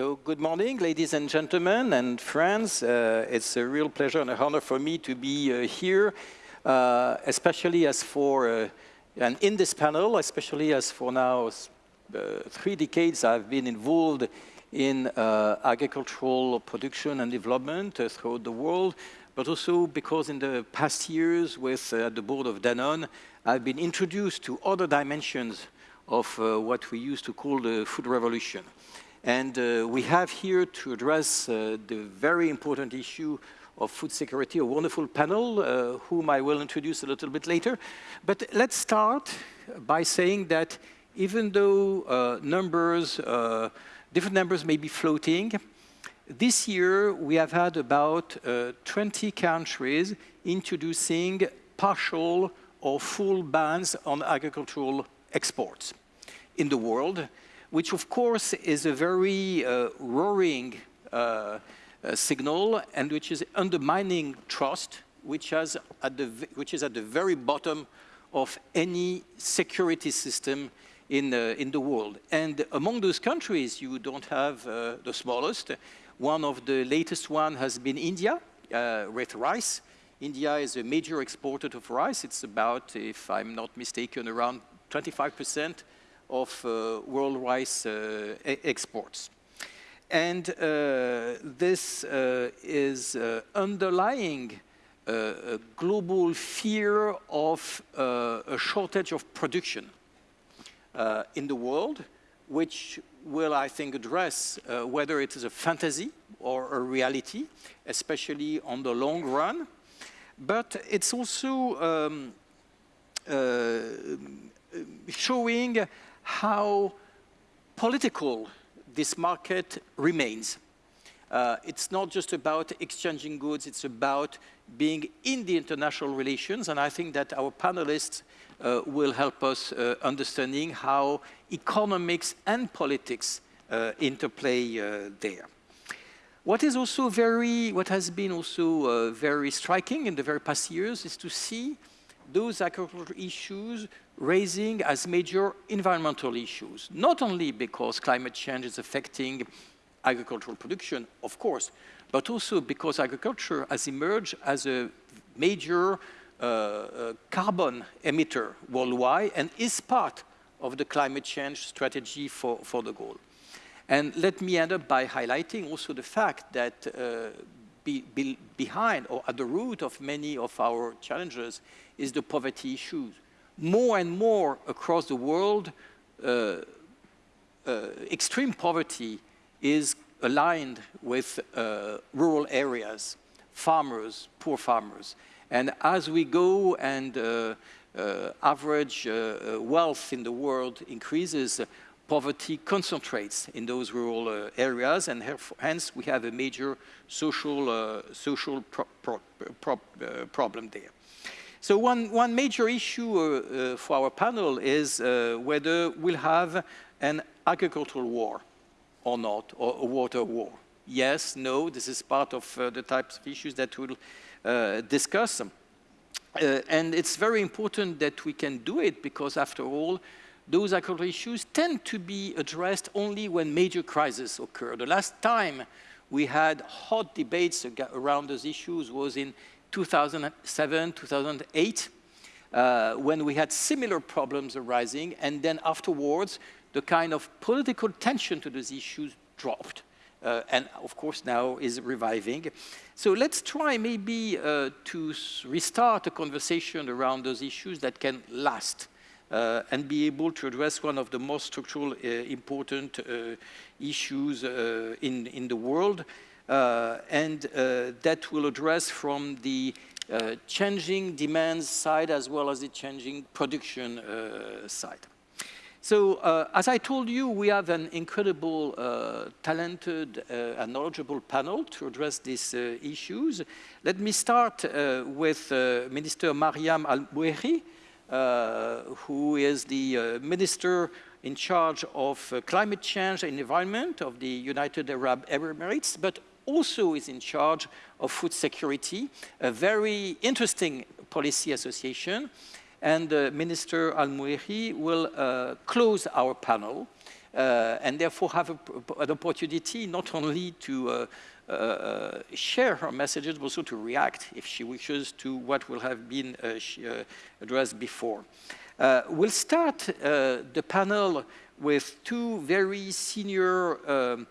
So good morning, ladies and gentlemen and friends. Uh, it's a real pleasure and an honor for me to be uh, here, uh, especially as for, uh, and in this panel, especially as for now uh, three decades I've been involved in uh, agricultural production and development throughout the world, but also because in the past years with the board of Danone, I've been introduced to other dimensions of what we used to call the food revolution. And uh, we have here to address uh, the very important issue of food security, a wonderful panel, uh, whom I will introduce a little bit later. But let's start by saying that even though uh, numbers, uh, different numbers may be floating, this year we have had about uh, 20 countries introducing partial or full bans on agricultural exports in the world which of course is a very uh, roaring uh, uh, signal and which is undermining trust, which, has at the, which is at the very bottom of any security system in, uh, in the world. And among those countries, you don't have uh, the smallest. One of the latest one has been India uh, with rice. India is a major exporter of rice. It's about, if I'm not mistaken, around 25 percent of uh, world rice uh, exports. And uh, this is underlying a global fear of a shortage of production in the world, which will, I think, address uh, whether it is a fantasy or a reality, especially on the long run. But it's also um, uh, showing how political this market remains. Uh, it's not just about exchanging goods, it's about being in the international relations, and I think that our panelists uh, will help us uh, understanding how economics and politics uh, interplay uh, there. What is also very, what has been also uh, very striking in the very past years is to see those agricultural issues raising as major environmental issues, not only because climate change is affecting agricultural production, of course, but also because agriculture has emerged as a major uh, uh, carbon emitter worldwide and is part of the climate change strategy for, for the goal. And let me end up by highlighting also the fact that uh, be, be behind or at the root of many of our challenges is the poverty issues. More and more across the world, uh, uh, extreme poverty is aligned with uh, rural areas, farmers, poor farmers. And as we go and uh, uh, average uh, wealth in the world increases, poverty concentrates in those rural uh, areas, and hence we have a major social, uh, social pro pro pro uh, problem there. So one, one major issue uh, uh, for our panel is whether we'll have an agricultural war or not, or a water war. Yes, no, this is part of the types of issues that we'll discuss. and it's very important that we can do it because after all, those agricultural issues tend to be addressed only when major crises occur. The last time we had hot debates around those issues was in 2007, 2008, uh, when we had similar problems arising, and then afterwards, the kind of political tension to those issues dropped. Uh, and of course now is reviving. So let's try maybe uh, to restart a conversation around those issues that can last uh, and be able to address one of the most structural uh, important uh, issues in, in the world. and that will address from the changing demands side as well as the changing production side. So, uh, as I told you, we have an incredible, uh, talented uh, and knowledgeable panel to address these issues. Let me start with Minister Mariam uh, who is the uh, minister in charge of uh, climate change and environment of the United Arab Emirates, but also is in charge of food security, a very interesting policy association. And uh, Minister Almheiri will uh, close our panel uh, and therefore have a, an opportunity not only to uh, uh, share her messages, but also to react, if she wishes, to what will have been uh, uh, addressed before. we'll start the panel with two very senior um,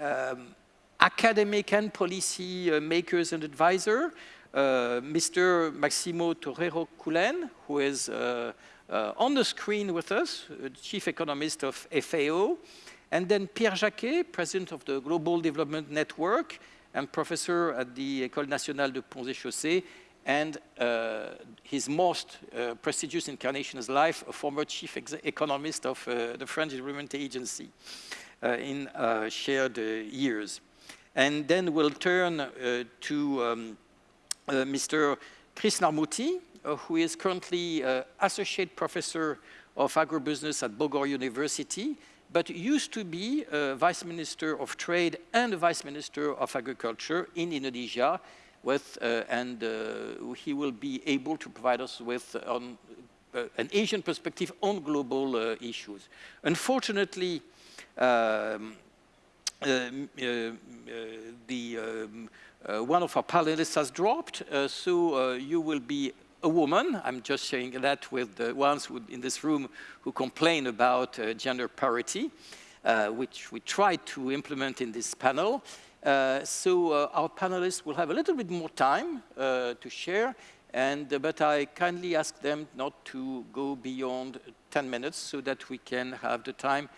um, academic and policy makers and advisors. Uh, Mr. Maximo Torero Cullen, who is uh, uh, on the screen with us, chief economist of FAO, and then Pierre Jacquet, president of the Global Development Network and professor at the École Nationale de Ponts et Chaussées, and uh, his most uh, prestigious incarnation in his life, a former chief economist of uh, the French Environment Agency in shared years. And then we'll turn to um, uh, Mr. Krisnamurthi, uh, who is currently uh, Associate Professor of Agribusiness at Bogor University, but used to be a Vice Minister of Trade and a Vice Minister of Agriculture in Indonesia, with, uh, and uh, he will be able to provide us with uh, an Asian perspective on global issues. Unfortunately, um, the um, uh, one of our panelists has dropped, uh, so uh, you will be a woman. I'm just sharing that with the ones who, in this room who complain about gender parity, which we tried to implement in this panel. Uh, so uh, our panelists will have a little bit more time uh, to share, and, but I kindly ask them not to go beyond 10 minutes so that we can have the time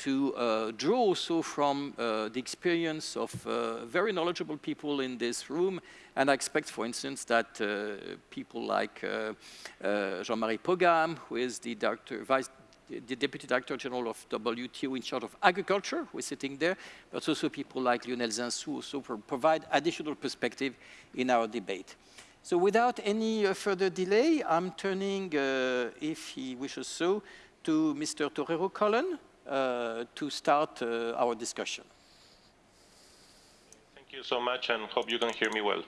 to uh, draw also from uh, the experience of uh, very knowledgeable people in this room. And I expect, for instance, that uh, people like uh, uh, Jean-Marie Paugam, who is the, director, vice, the Deputy Director General of WTO in charge of agriculture, who is sitting there, but also people like Lionel Zinsou also provide additional perspective in our debate. So without any further delay, I'm turning, if he wishes so, to Mr. Torero Cullen, to start uh, our discussion. Thank you so much and hope you can hear me well.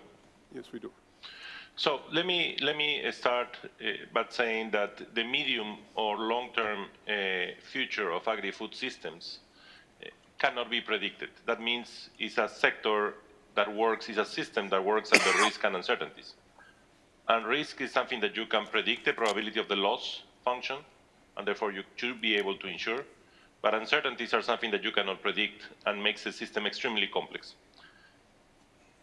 Yes, we do. So let me let me start uh, by saying that the medium or long-term uh, future of agri-food systems uh, cannot be predicted. That means it's a sector that works, it's a system that works under risk and uncertainties. And risk is something that you can predict the probability of the loss function, and therefore you should be able to ensure. But uncertainties are something that you cannot predict and makes the system extremely complex.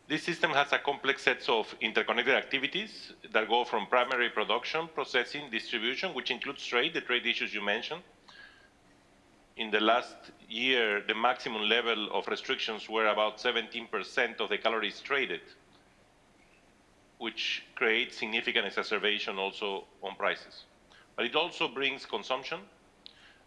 This system has a complex set of interconnected activities that go from primary production, processing, distribution, which includes trade, the trade issues you mentioned. In the last year, the maximum level of restrictions were about 17% of the calories traded, which creates significant exacerbation also on prices. But it also brings consumption,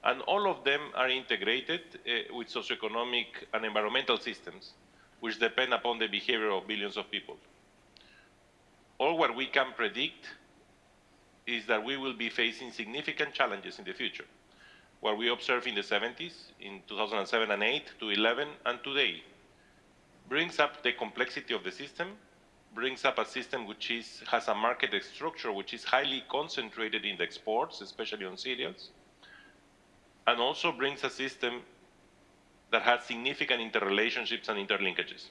and all of them are integrated uh, with socioeconomic and environmental systems, which depend upon the behavior of billions of people. All what we can predict is that we will be facing significant challenges in the future. What we observed in the 70s, in 2007 and 8 to 11 and today, brings up the complexity of the system, brings up a system which is, has a market structure which is highly concentrated in the exports, especially on cereals, and also brings a system that has significant interrelationships and interlinkages.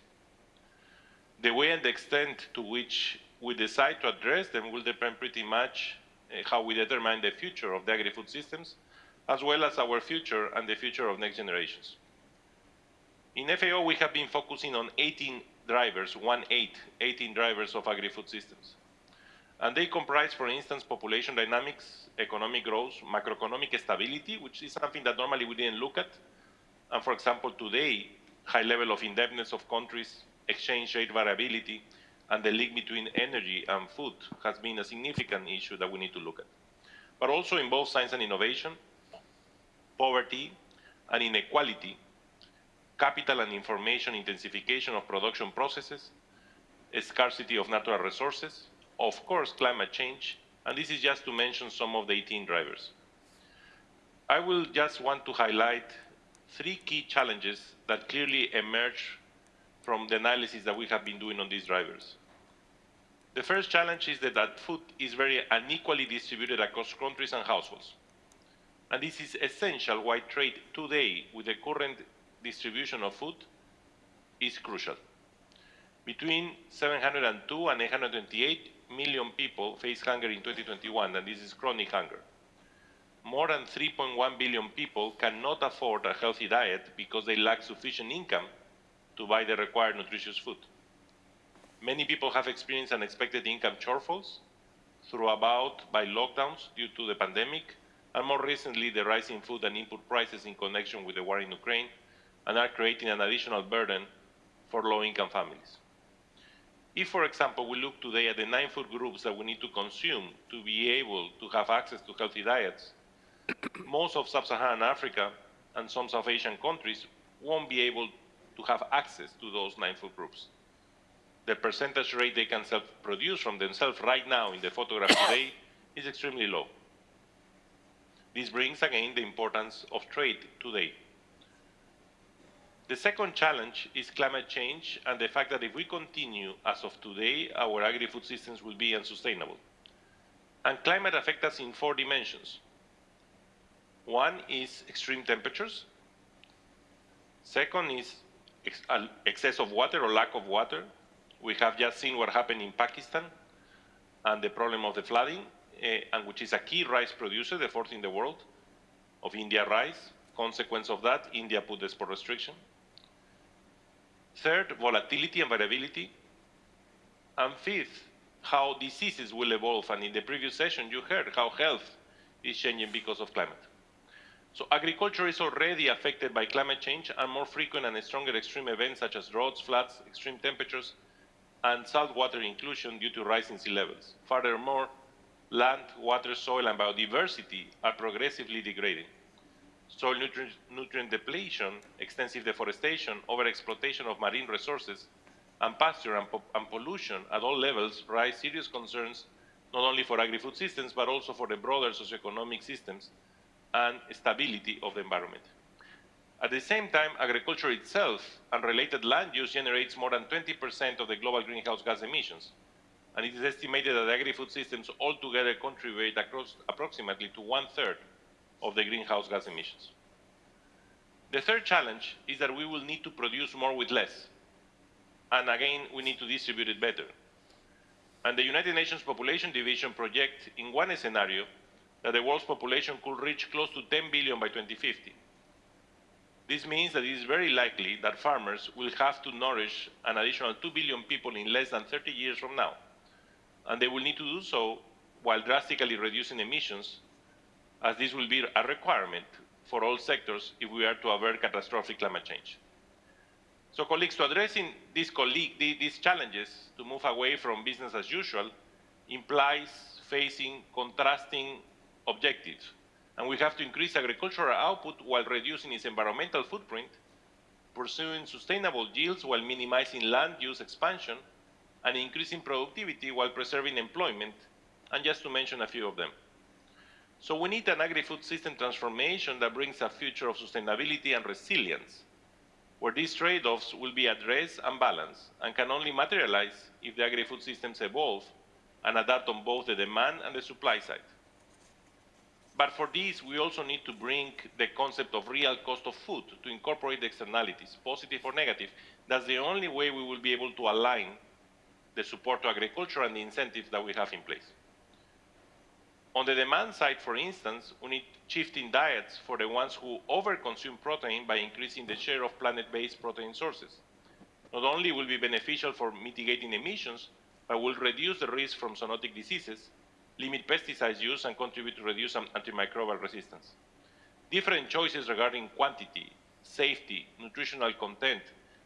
The way and the extent to which we decide to address them will depend pretty much uh, how we determine the future of the agri-food systems, as well as our future and the future of next generations. In FAO, we have been focusing on 18 drivers, one eight, 18 drivers of agri-food systems. And they comprise, for instance, population dynamics, economic growth, macroeconomic stability, which is something that normally we didn't look at. And for example, today, high level of indebtedness of countries, exchange rate variability, and the link between energy and food has been a significant issue that we need to look at. But also in both science and innovation, poverty and inequality, capital and information intensification of production processes, scarcity of natural resources, of course, climate change, and this is just to mention some of the 18 drivers. I will just want to highlight three key challenges that clearly emerge from the analysis that we have been doing on these drivers. The first challenge is that, that food is very unequally distributed across countries and households. And this is essential why trade today with the current distribution of food is crucial. Between 702 and 828 million people face hunger in 2021, and this is chronic hunger. More than 3.1 billion people cannot afford a healthy diet because they lack sufficient income to buy the required nutritious food. Many people have experienced unexpected income shortfalls through about by lockdowns due to the pandemic, and more recently the rising food and input prices in connection with the war in Ukraine, and are creating an additional burden for low-income families. If, for example, we look today at the nine food groups that we need to consume to be able to have access to healthy diets, most of sub-Saharan Africa and some South Asian countries won't be able to have access to those nine food groups. The percentage rate they can self-produce from themselves right now in the photograph today is extremely low. This brings again the importance of trade today. The second challenge is climate change and the fact that if we continue as of today, our agri-food systems will be unsustainable. And climate affects us in four dimensions. One is extreme temperatures. Second is ex excess of water or lack of water. We have just seen what happened in Pakistan and the problem of the flooding, uh, and which is a key rice producer, the fourth in the world, of India rice. Consequence of that, India put the export restriction. Third, volatility and variability. And fifth, how diseases will evolve. And in the previous session, you heard how health is changing because of climate. So agriculture is already affected by climate change and more frequent and stronger extreme events such as droughts, floods, extreme temperatures, and saltwater intrusion due to rising sea levels. Furthermore, land, water, soil, and biodiversity are progressively degrading soil nutrient, nutrient depletion, extensive deforestation, overexploitation of marine resources, and pasture and, po and, pollution at all levels raise serious concerns not only for agri-food systems, but also for the broader socioeconomic systems and stability of the environment. At the same time, agriculture itself and related land use generates more than 20% of the global greenhouse gas emissions. And it is estimated that agri-food systems altogether contribute across approximately to one-third of the greenhouse gas emissions. The third challenge is that we will need to produce more with less. And again, we need to distribute it better. And the United Nations Population Division projects in one scenario that the world's population could reach close to 10 billion by 2050. This means that it is very likely that farmers will have to nourish an additional 2 billion people in less than 30 years from now. And they will need to do so while drastically reducing emissions as this will be a requirement for all sectors if we are to avert catastrophic climate change. So colleagues, to addressing these, these challenges to move away from business as usual implies facing contrasting objectives. And we have to increase agricultural output while reducing its environmental footprint, pursuing sustainable yields while minimizing land use expansion, and increasing productivity while preserving employment, and just to mention a few of them. So we need an agri-food system transformation that brings a future of sustainability and resilience, where these trade-offs will be addressed and balanced, and can only materialize if the agri-food systems evolve and adapt on both the demand and the supply side. But for this, we also need to bring the concept of real cost of food to incorporate the externalities, positive or negative. That's the only way we will be able to align the support to agriculture and the incentives that we have in place. On the demand side, for instance, we need shifting diets for the ones who overconsume protein by increasing the share of plant-based protein sources. Not only will be beneficial for mitigating emissions, but will reduce the risk from zoonotic diseases, limit pesticide use, and contribute to reduce antimicrobial resistance. Different choices regarding quantity, safety, nutritional content,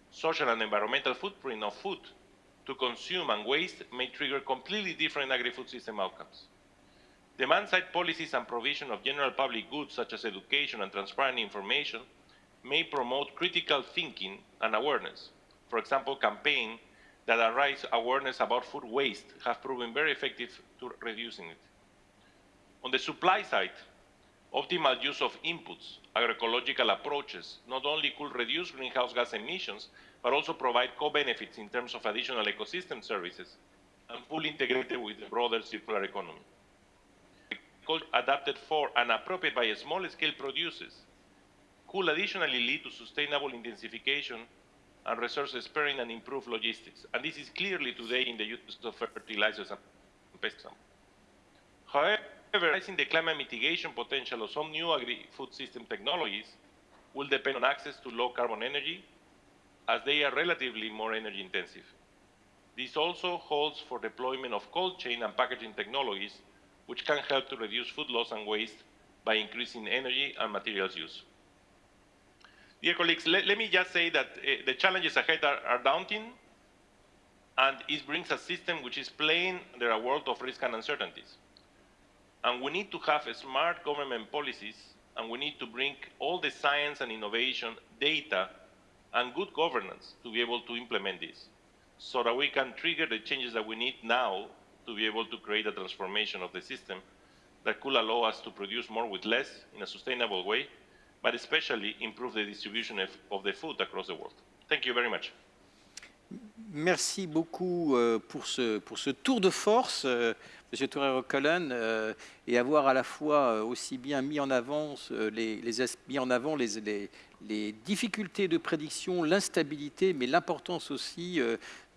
social and environmental footprint of food to consume and waste may trigger completely different agri-food system outcomes. Demand-side policies and provision of general public goods such as education and transparent information may promote critical thinking and awareness. For example, campaigns that raise awareness about food waste have proven very effective to reducing it. On the supply side, optimal use of inputs, agroecological approaches, not only could reduce greenhouse gas emissions, but also provide co-benefits in terms of additional ecosystem services and fully integrated with the broader circular economy adapted for and appropriate by small-scale producers could additionally lead to sustainable intensification and resource sparing and improved logistics. And this is clearly today in the use of fertilizers and pesticides. However, realizing the climate mitigation potential of some new agri-food system technologies will depend on access to low carbon energy as they are relatively more energy intensive. This also holds for deployment of cold chain and packaging technologies, which can help to reduce food loss and waste by increasing energy and materials use. Dear colleagues, let, let me just say that uh, the challenges ahead are, are, daunting, and it brings a system which is playing under a world of risk and uncertainties. And we need to have smart government policies, and we need to bring all the science and innovation, data, and good governance to be able to implement this, so that we can trigger the changes that we need now to be able to create a transformation of the system that could allow us to produce more with less in a sustainable way, but especially improve the distribution of, the food across the world. Thank you very much. Merci beaucoup euh, pour, ce, tour de force, euh, M. Torero-Cullen, euh, et avoir à la fois aussi bien mis en avant les difficultés de prédiction, l'instabilité, mais l'importance aussi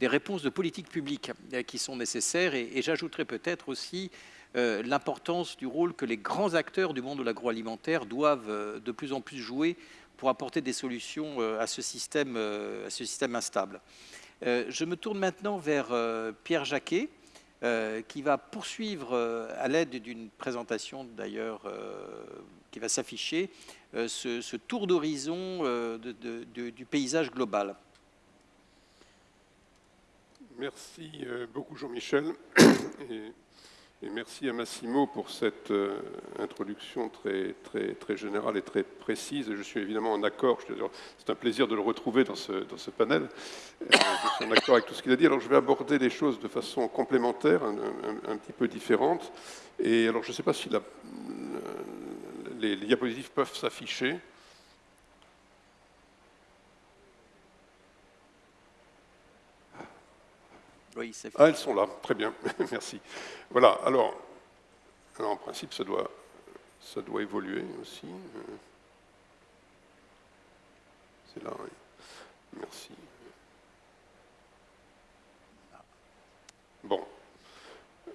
des réponses de politique publique qui sont nécessaires. Et, j'ajouterai peut-être aussi euh, l'importance du rôle que les grands acteurs du monde de l'agroalimentaire doivent euh, de plus en plus jouer pour apporter des solutions euh, à, ce système, instable. je me tourne maintenant vers Pierre Jacquet, qui va poursuivre à l'aide d'une présentation d'ailleurs qui va s'afficher, ce, tour d'horizon du paysage global. Merci beaucoup Jean-Michel. Et merci à Massimo pour cette euh, introduction très, très, très générale et très précise. Je suis évidemment en accord, c'est un plaisir de le retrouver dans ce, dans ce panel. Euh, je suis en accord avec tout ce qu'il a dit. Alors je vais aborder les choses de façon complémentaire, un, petit peu différente. Et alors je ne sais pas si la, les diapositives peuvent s'afficher. Ah, elles sont là, très bien, merci. Voilà, alors, en principe, ça doit, ça doit évoluer aussi. C'est là, oui. Merci. Bon.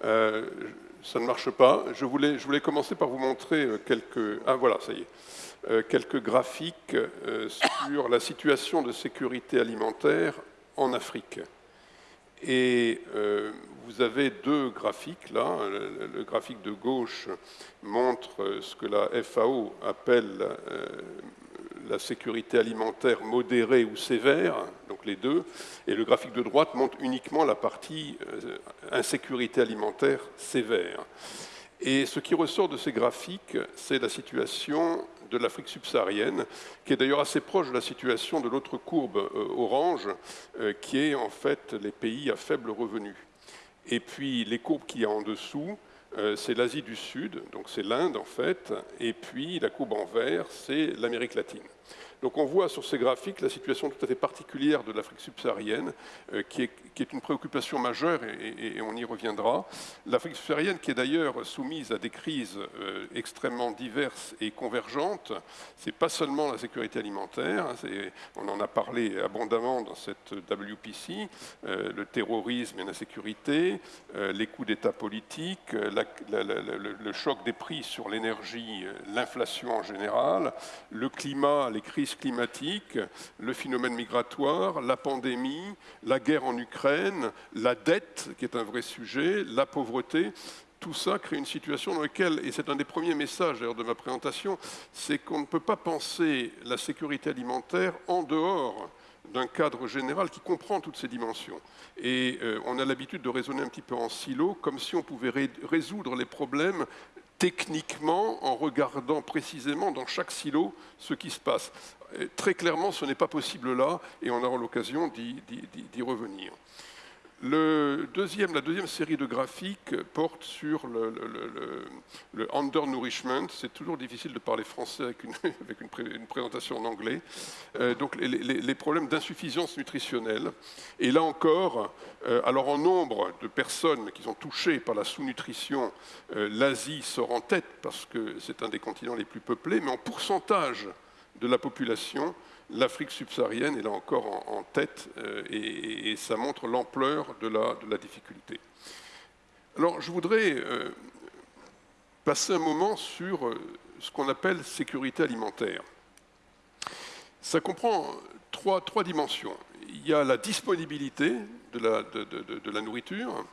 Euh, ça ne marche pas. Je voulais, je voulais commencer par vous montrer euh, quelques... Ah voilà, ça y est. Euh, quelques graphiques sur la situation de sécurité alimentaire en Afrique. Et euh, vous avez deux graphiques là. Le, graphique de gauche montre ce que la FAO appelle euh, la sécurité alimentaire modérée ou sévère, donc les deux, et le graphique de droite montre uniquement la partie euh, insécurité alimentaire sévère. Et ce qui ressort de ces graphiques, c'est la situation de l'Afrique subsaharienne, qui est d'ailleurs assez proche de la situation de l'autre courbe euh, orange, euh, qui est en fait les pays à faible revenu. Et puis les courbes qu'il y a en dessous, euh, c'est l'Asie du Sud, donc c'est l'Inde en fait, et puis la courbe en vert, c'est l'Amérique latine. Donc on voit sur ces graphiques la situation tout à fait particulière de l'Afrique subsaharienne, euh, qui, est, une préoccupation majeure, et, on y reviendra. L'Afrique subsaharienne qui est d'ailleurs soumise à des crises euh, extrêmement diverses et convergentes. C'est pas seulement la sécurité alimentaire, hein, on en a parlé abondamment dans cette WPC, euh, le terrorisme et l'insécurité, les coups d'État politiques, le choc des prix sur l'énergie, l'inflation en général, le climat, les crises climatique, le phénomène migratoire, la pandémie, la guerre en Ukraine, la dette, qui est un vrai sujet, la pauvreté, tout ça crée une situation dans laquelle, et c'est un des premiers messages de ma présentation, c'est qu'on ne peut pas penser la sécurité alimentaire en dehors d'un cadre général qui comprend toutes ces dimensions. Et euh, on a l'habitude de raisonner un petit peu en silo, comme si on pouvait résoudre les problèmes techniquement en regardant précisément dans chaque silo ce qui se passe. Très clairement, ce n'est pas possible là, et on aura l'occasion d'y revenir. Deuxième, la deuxième série de graphiques porte sur le, undernourishment. C'est toujours difficile de parler français avec une, avec une, présentation en anglais. Euh, donc les, problèmes d'insuffisance nutritionnelle. Et là encore, euh, alors en nombre de personnes qui sont touchées par la sous-nutrition, euh, l'Asie sort en tête parce que c'est un des continents les plus peuplés, mais en pourcentage de la population, l'Afrique subsaharienne est là encore en, tête euh, et, ça montre l'ampleur de la, difficulté. Alors je voudrais euh, passer un moment sur euh, ce qu'on appelle sécurité alimentaire. Ça comprend trois, dimensions. Il y a la disponibilité de la, de la nourriture,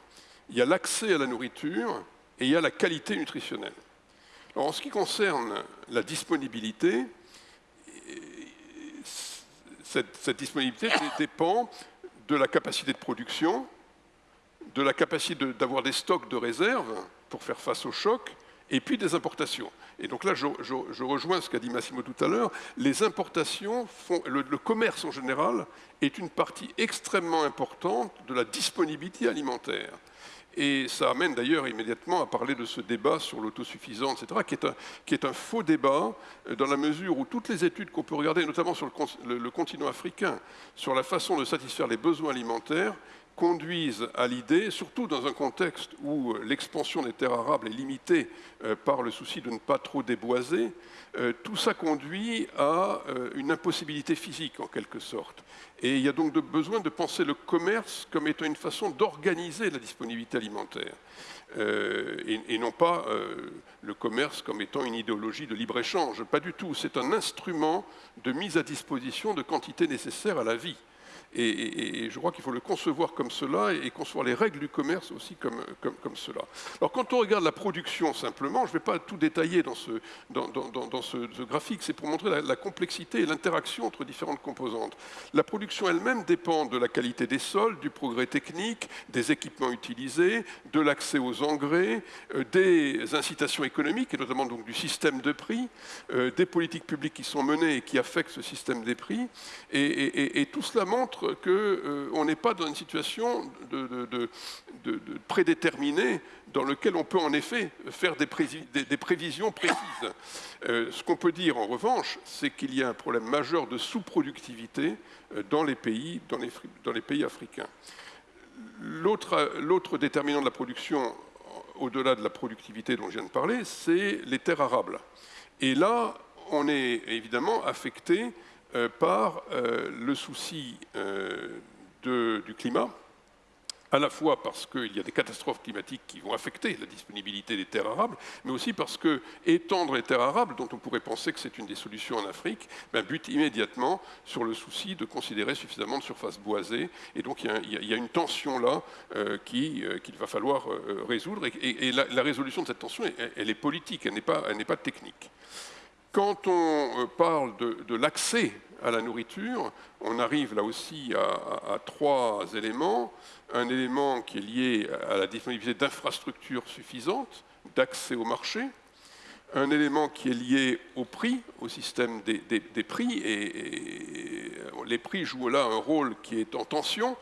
il y a l'accès à la nourriture et il y a la qualité nutritionnelle. Alors, en ce qui concerne la disponibilité, cette, disponibilité dépend de la capacité de production, de la capacité d'avoir des stocks de réserve pour faire face au choc, et puis des importations. Et donc là, je, rejoins ce qu'a dit Massimo tout à l'heure, les importations, le, commerce en général est une partie extrêmement importante de la disponibilité alimentaire. Et ça amène d'ailleurs immédiatement à parler de ce débat sur l'autosuffisance, etc., qui est, un, faux débat euh, dans la mesure où toutes les études qu'on peut regarder, notamment sur le, continent africain, sur la façon de satisfaire les besoins alimentaires, conduisent à l'idée, surtout dans un contexte où l'expansion des terres arables est limitée euh, par le souci de ne pas trop déboiser, euh, tout ça conduit à une impossibilité physique en quelque sorte. Et il y a donc besoin de penser le commerce comme étant une façon d'organiser la disponibilité alimentaire, euh, et, non pas euh, le commerce comme étant une idéologie de libre-échange. Pas du tout, c'est un instrument de mise à disposition de quantités nécessaires à la vie. Et, je crois qu'il faut le concevoir comme cela et, concevoir les règles du commerce aussi comme, cela. Alors quand on regarde la production simplement, je ne vais pas tout détailler dans ce, dans, ce, graphique, c'est pour montrer la, la complexité et l'interaction entre différentes composantes. La production elle-même dépend de la qualité des sols, du progrès technique, des équipements utilisés, de l'accès aux engrais, euh, des incitations économiques et notamment donc du système de prix, euh, des politiques publiques qui sont menées et qui affectent ce système des prix. et tout cela montre qu'on euh, n'est pas dans une situation de, prédéterminée dans laquelle on peut en effet faire des, prévisions précises. Euh, ce qu'on peut dire en revanche, c'est qu'il y a un problème majeur de sous-productivité euh, dans, les pays, dans, les, pays africains. L'autre déterminant de la production, au-delà de la productivité dont je viens de parler, c'est les terres arables. Et là, on est évidemment affecté par euh, le souci euh, du climat, à la fois parce qu'il y a des catastrophes climatiques qui vont affecter la disponibilité des terres arables, mais aussi parce que étendre les terres arables, dont on pourrait penser que c'est une des solutions en Afrique, ben, bute immédiatement sur le souci de considérer suffisamment de surface boisée. Et donc il y a, une tension là qu'il va falloir résoudre. Et, la, résolution de cette tension, elle, est politique, elle n'est pas technique. Quand on euh, parle de, l'accès à la nourriture, on arrive là aussi à, trois éléments. Un élément qui est lié à la disponibilité d'infrastructures suffisantes, d'accès au marché, un élément qui est lié au prix, au système des, prix, et, les prix jouent là un rôle qui est en tension.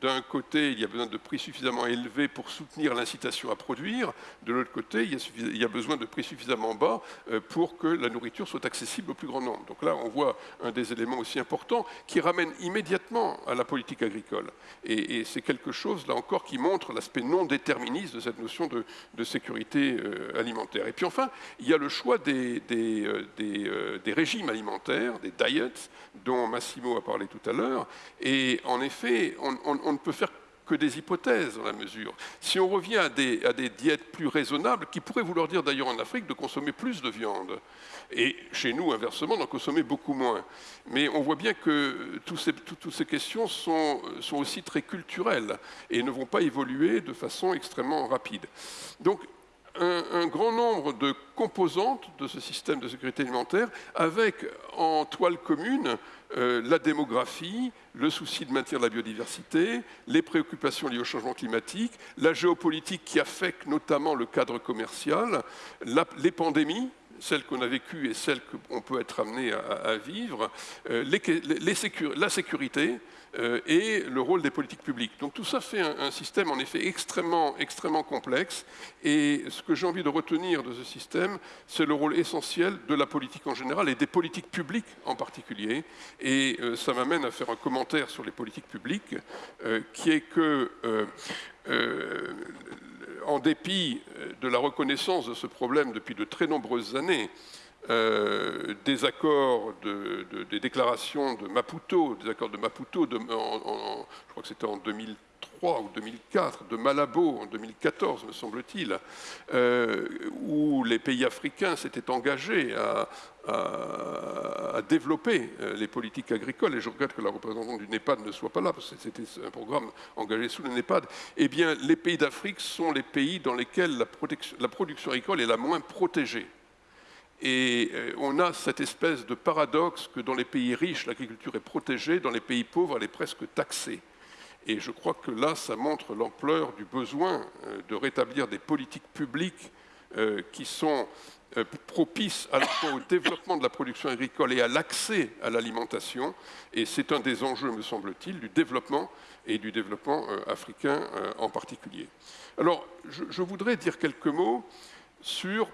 D'un côté, il y a besoin de prix suffisamment élevés pour soutenir l'incitation à produire. De l'autre côté, il y, a besoin de prix suffisamment bas euh, pour que la nourriture soit accessible au plus grand nombre. Donc là, on voit un des éléments aussi importants qui ramène immédiatement à la politique agricole. Et, c'est quelque chose, là encore, qui montre l'aspect non déterministe de cette notion de, sécurité euh, alimentaire. Et puis enfin, il y a le choix des, euh, régimes alimentaires, des diets, dont Massimo a parlé tout à l'heure. Et en effet, on, ne peut faire que des hypothèses dans la mesure. Si on revient à des, diètes plus raisonnables, qui pourraient vouloir dire d'ailleurs en Afrique de consommer plus de viande, et chez nous, inversement, d'en consommer beaucoup moins. Mais on voit bien que toutes ces, questions sont, aussi très culturelles et ne vont pas évoluer de façon extrêmement rapide. Donc, un, grand nombre de composantes de ce système de sécurité alimentaire, avec en toile commune euh, la démographie, le souci de maintenir la biodiversité, les préoccupations liées au changement climatique, la géopolitique qui affecte notamment le cadre commercial, les pandémies, celles qu'on a vécues et celles qu'on peut être amené à, vivre, euh, la sécurité et le rôle des politiques publiques. Donc tout ça fait un, système en effet extrêmement, extrêmement complexe et ce que j'ai envie de retenir de ce système, c'est le rôle essentiel de la politique en général et des politiques publiques en particulier. Et euh, ça m'amène à faire un commentaire sur les politiques publiques qui est que en dépit de la reconnaissance de ce problème depuis de très nombreuses années, euh, des accords, des déclarations de Maputo, des accords de Maputo, je crois que c'était en 2003 ou 2004, de Malabo en 2014, me semble-t-il, euh, où les pays africains s'étaient engagés à, développer euh, les politiques agricoles, et je regrette que la représentante du NEPAD ne soit pas là, parce que c'était un programme engagé sous le NEPAD, eh bien, les pays d'Afrique sont les pays dans lesquels la production agricole est la moins protégée. Et euh, on a cette espèce de paradoxe que dans les pays riches, l'agriculture est protégée, dans les pays pauvres, elle est presque taxée. Et je crois que là, ça montre l'ampleur du besoin euh, de rétablir des politiques publiques euh, qui sont propices à la fois au développement de la production agricole et à l'accès à l'alimentation. Et c'est un des enjeux, me semble-t-il, du développement et du développement africain en particulier. Alors, je voudrais dire quelques mots sur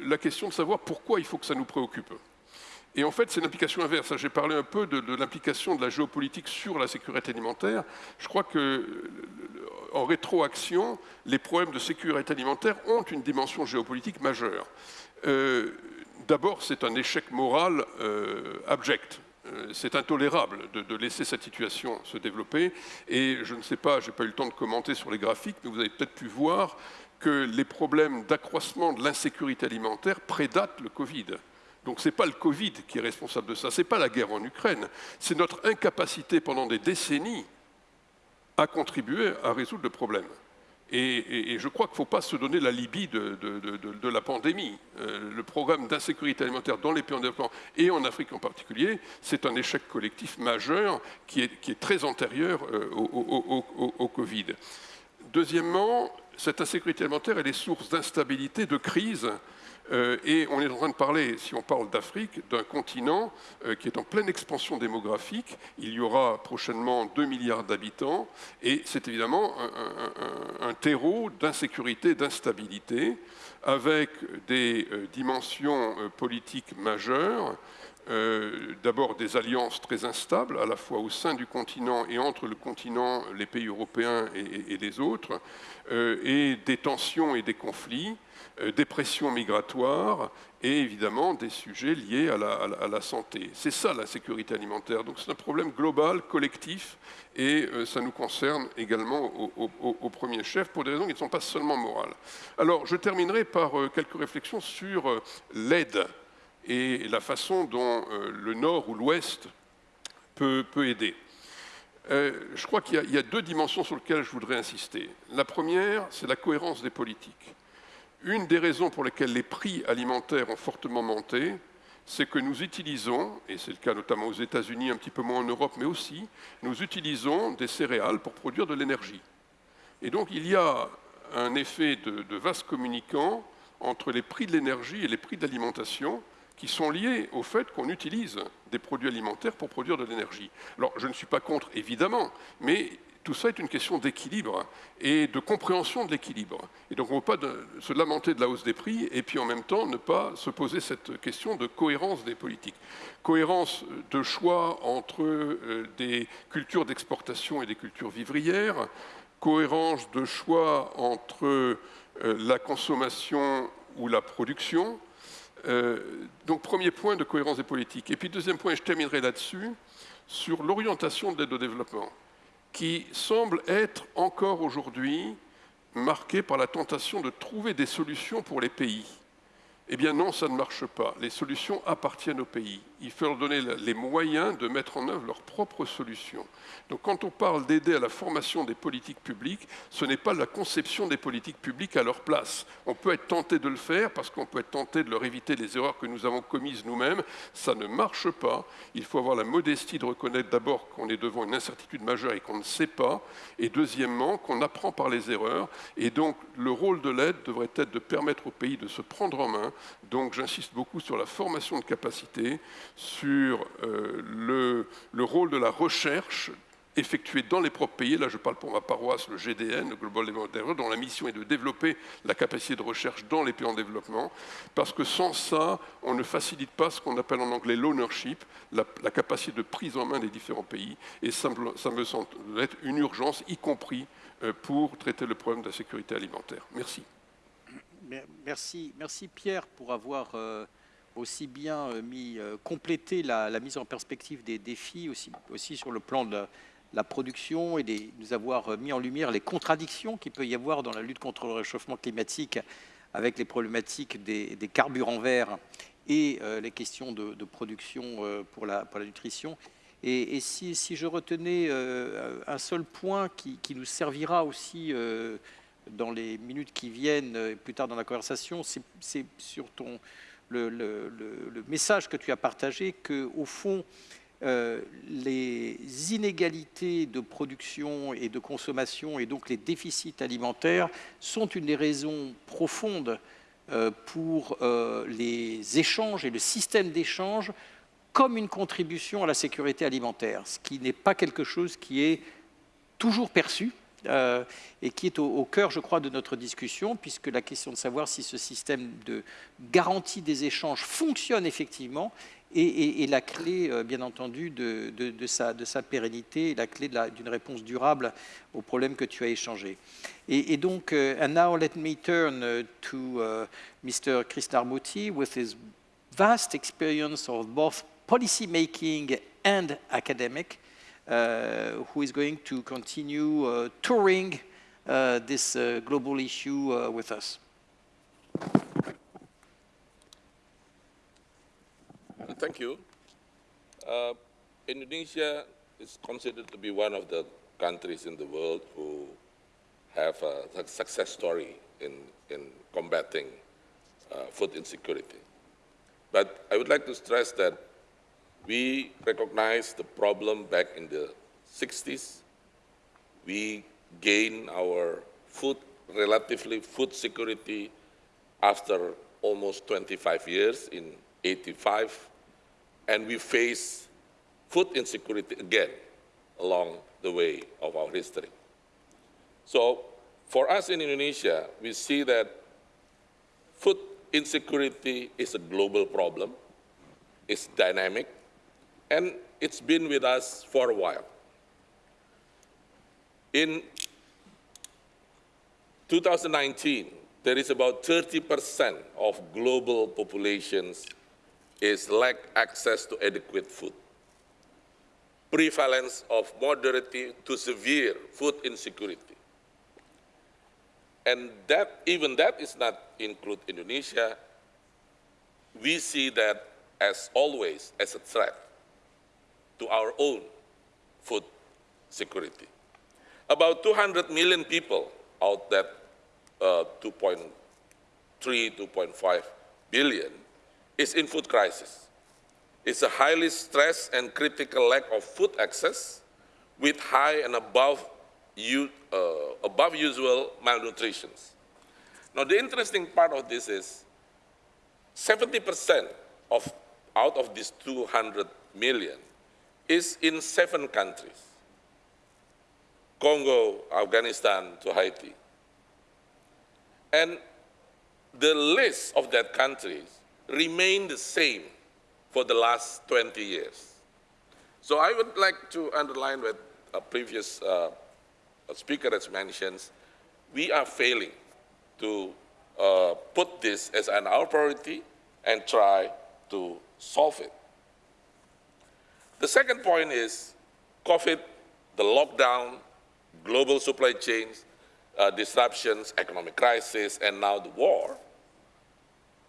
la question de savoir pourquoi il faut que ça nous préoccupe. Et en fait, c'est l'implication inverse. J'ai parlé un peu de, l'implication de la géopolitique sur la sécurité alimentaire. Je crois que, en rétroaction, les problèmes de sécurité alimentaire ont une dimension géopolitique majeure. Euh, d'abord, c'est un échec moral euh, abject euh, c'est intolérable de, de, laisser cette situation se développer. Et je ne sais pas, je n'ai pas eu le temps de commenter sur les graphiques, mais vous avez peut-être pu voir que les problèmes d'accroissement de l'insécurité alimentaire prédatent le Covid. Donc ce n'est pas le Covid qui est responsable de ça, ce n'est pas la guerre en Ukraine, c'est notre incapacité pendant des décennies à contribuer à résoudre le problème. Et, je crois qu'il ne faut pas se donner la Libye de, la pandémie. Euh, le programme d'insécurité alimentaire dans les pays en développement et en Afrique en particulier, c'est un échec collectif majeur qui est, très antérieur euh, au, au Covid. Deuxièmement, cette insécurité alimentaire, est source d'instabilité, de crise, euh, et on est en train de parler, si on parle d'Afrique, d'un continent euh, qui est en pleine expansion démographique. Il y aura prochainement 2 milliards d'habitants, et c'est évidemment un, terreau d'insécurité, d'instabilité, avec des euh, dimensions politiques majeures. D'abord des alliances très instables, à la fois au sein du continent et entre le continent, les pays européens et les autres, et des tensions et des conflits, euh, des pressions migratoires et évidemment des sujets liés à la, santé. C'est ça la sécurité alimentaire. Donc c'est un problème global, collectif, et euh, ça nous concerne également au, premier chef pour des raisons qui ne sont pas seulement morales. Alors je terminerai par euh, quelques réflexions sur l'aide et la façon dont le Nord ou l'Ouest peut, aider. je crois qu'il y, a deux dimensions sur lesquelles je voudrais insister. La première, c'est la cohérence des politiques. Une des raisons pour lesquelles les prix alimentaires ont fortement monté, c'est que nous utilisons, et c'est le cas notamment aux États-Unis, un petit peu moins en Europe, mais aussi, nous utilisons des céréales pour produire de l'énergie. Et donc il y a un effet de, de vase communicant entre les prix de l'énergie et les prix de l'alimentation qui sont liés au fait qu'on utilise des produits alimentaires pour produire de l'énergie. Alors je ne suis pas contre, évidemment, mais tout ça est une question d'équilibre et de compréhension de l'équilibre. Et donc on ne peut pas se lamenter de la hausse des prix et puis en même temps ne pas se poser cette question de cohérence des politiques. Cohérence de choix entre euh, des cultures d'exportation et des cultures vivrières, cohérence de choix entre euh, la consommation ou la production. Euh, donc premier point de cohérence des politiques. Et puis deuxième point, et je terminerai là-dessus, sur l'orientation de l'aide au développement qui semble être encore aujourd'hui marqué par la tentation de trouver des solutions pour les pays. Eh bien non, ça ne marche pas. Les solutions appartiennent aux pays. Il faut leur donner les moyens de mettre en œuvre leurs propres solutions. Donc quand on parle d'aider à la formation des politiques publiques, ce n'est pas la conception des politiques publiques à leur place. On peut être tenté de le faire parce qu'on peut être tenté de leur éviter les erreurs que nous avons commises nous-mêmes. Ça ne marche pas. Il faut avoir la modestie de reconnaître d'abord qu'on est devant une incertitude majeure et qu'on ne sait pas. Et deuxièmement, qu'on apprend par les erreurs. Et donc le rôle de l'aide devrait être de permettre aux pays de se prendre en main Donc j'insiste beaucoup sur la formation de capacité, sur euh, le, le rôle de la recherche effectuée dans les propres pays. Là, je parle pour ma paroisse, le GDN, le Global Development dont la mission est de développer la capacité de recherche dans les pays en développement, parce que sans ça, on ne facilite pas ce qu'on appelle en anglais l'ownership, la, capacité de prise en main des différents pays, et ça me, ça me semble être une urgence, y compris euh, pour traiter le problème de la sécurité alimentaire. Merci. Merci, merci Pierre pour avoir euh, aussi bien euh, mis, complété la, mise en perspective des défis, aussi, aussi sur le plan de la production et de nous avoir mis en lumière les contradictions qu'il peut y avoir dans la lutte contre le réchauffement climatique avec les problématiques des, carburants verts et euh, les questions de, production euh, pour, la, pour, la, nutrition. Et, si, je retenais euh, un seul point qui, nous servira aussi dans les minutes qui viennent, plus tard dans la conversation, c'est sur ton, le, message que tu as partagé, qu'au fond, euh, les inégalités de production et de consommation et donc les déficits alimentaires sont une des raisons profondes euh, pour euh, les échanges et le système d'échange comme une contribution à la sécurité alimentaire, ce qui n'est pas quelque chose qui est toujours perçu. Et qui est au, cœur, je crois, de notre discussion, puisque la question de savoir si ce système de garantie des échanges fonctionne effectivement et, la clé, euh, bien entendu, de, sa, de, sa, pérennité, la clé d'une réponse durable aux problèmes que tu as échangés. Et, donc, uh, and now let me turn uh, to uh, Mr. Krishnamurti with his vast experience of both policy making and academic, who is going to continue uh, touring uh, this global issue with us. Thank you. Uh, Indonesia is considered to be one of the countries in the world who have a, success story in, in combating uh, food insecurity. But I would like to stress that we recognize the problem back in the 60s. We gained our food, relatively food security after almost 25 years in 85 and we face food insecurity again along the way of our history. So for us in Indonesia, we see that food insecurity is a global problem, it's dynamic, and it's been with us for a while. In 2019, there is about 30% of global populations is lack access to adequate food. Prevalence of moderate to severe food insecurity. And that, even that is not include Indonesia. We see that as always as a threat to our own food security. About 200 million people out that uh, 2.3, 2.5 billion is in food crisis. It's a highly stressed and critical lack of food access with high and above, uh, above usual malnutrition. Now, the interesting part of this is 70% of out of these 200 million is in seven countries. Congo, Afghanistan to Haiti. And the list of that countries remained the same for the last 20 years. So I would like to underline what a previous uh, speaker has mentioned. We are failing to uh, put this as an our priority and try to solve it. The second point is COVID, the lockdown, global supply chains, uh, disruptions, economic crisis, and now the war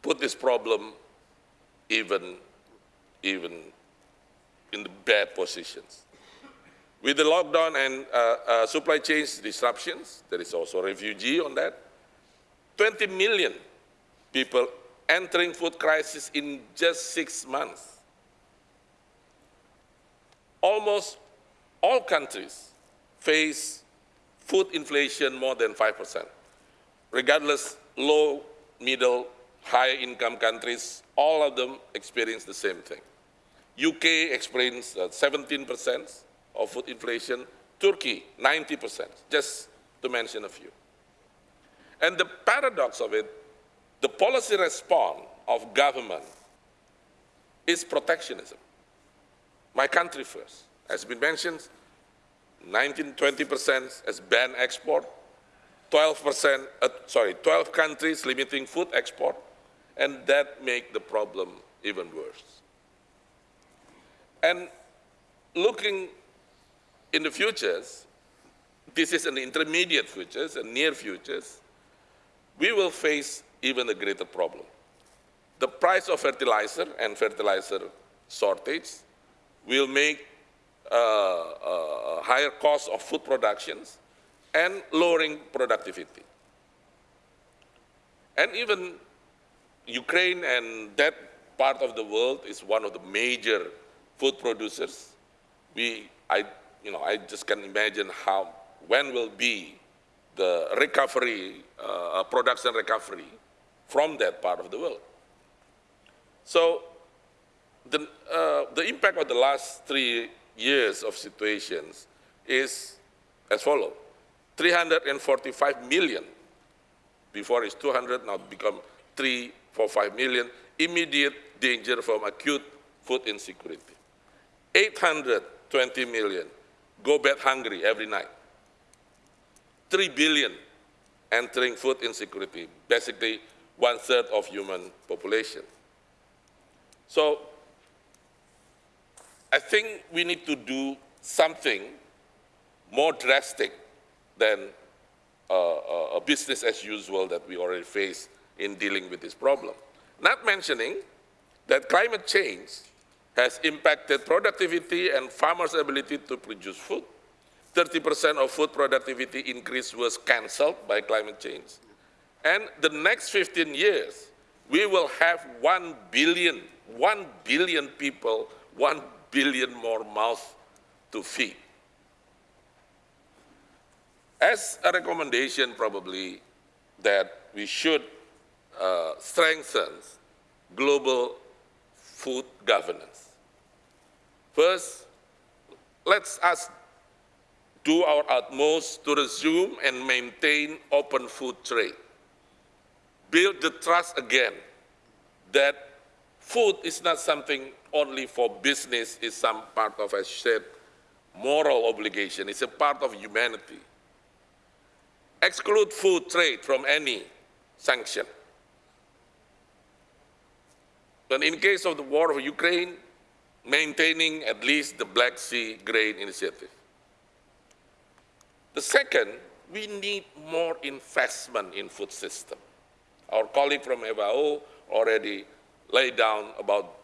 put this problem even, even in the bad positions. With the lockdown and uh, uh, supply chains disruptions, there is also refugee on that. 20 million people entering food crisis in just six months. Almost all countries face food inflation more than 5%, regardless low, middle, high income countries, all of them experience the same thing. UK experienced 17% uh, of food inflation, Turkey 90%, just to mention a few. And the paradox of it, the policy response of government is protectionism. My country first. As been mentioned, 19, 20% has banned export, 12%, uh, sorry, 12 countries limiting food export, and that make the problem even worse. And looking in the futures, this is an intermediate futures and near futures, we will face even a greater problem. The price of fertilizer and fertilizer shortage will make uh, uh, higher cost of food productions and lowering productivity. And even Ukraine and that part of the world is one of the major food producers. We, I, you know, I just can imagine how, when will be the recovery, uh, production recovery from that part of the world. So the, uh, the impact of the last three years of situations is as follows. 345 million, before it's 200, now become 345 million, immediate danger from acute food insecurity. 820 million go bed hungry every night. 3 billion entering food insecurity, basically one third of human population. So I think we need to do something more drastic than uh, a business as usual that we already face in dealing with this problem. Not mentioning that climate change has impacted productivity and farmers' ability to produce food. 30% of food productivity increase was canceled by climate change. And the next 15 years, we will have 1 billion, 1 billion people, 1 billion more mouths to feed. As a recommendation, probably, that we should uh, strengthen global food governance. First, let's us do our utmost to resume and maintain open food trade. Build the trust again that food is not something only for business, it's some part of, as said, moral obligation. It's a part of humanity. Exclude food trade from any sanction. But in case of the war of Ukraine, maintaining at least the Black Sea Grain Initiative. The second, we need more investment in food system. Our colleague from FAO already laid down about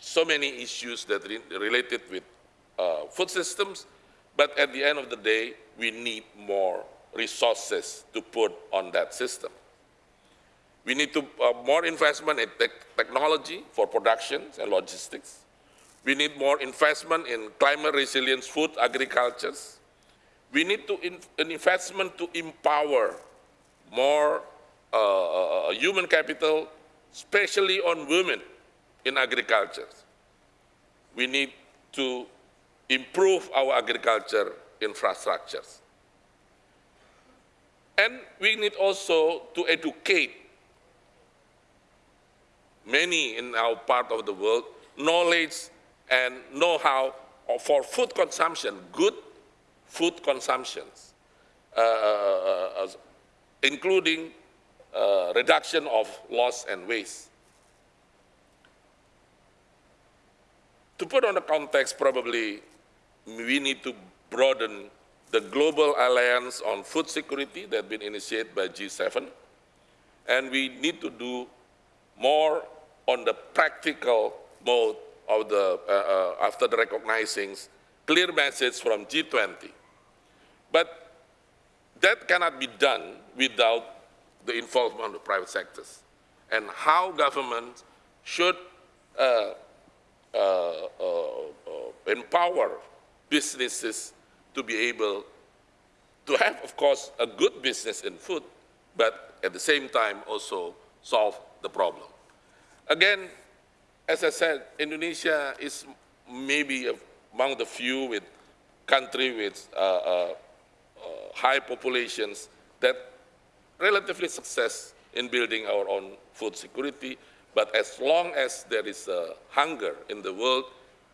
so many issues that re related with uh, food systems, but at the end of the day, we need more resources to put on that system. We need to, uh, more investment in te technology for production and logistics. We need more investment in climate resilience food agricultures. We need to in, an investment to empower more uh, uh, uh, human capital, especially on women in agriculture. We need to improve our agriculture infrastructures. And we need also to educate many in our part of the world knowledge and know-how for food consumption, good food consumptions, uh, uh, uh including uh, reduction of loss and waste. To put on the context, probably we need to broaden the Global Alliance on Food Security that has been initiated by G7, and we need to do more on the practical mode of the, uh, uh, after the recognizing clear message from G20. But that cannot be done without the involvement of private sectors and how government should uh, uh, uh, uh, empower businesses to be able to have, of course, a good business in food, but at the same time also solve the problem. Again, as I said, Indonesia is maybe among the few with country with uh, uh, high populations that relatively success in building our own food security. But as long as there is a hunger in the world,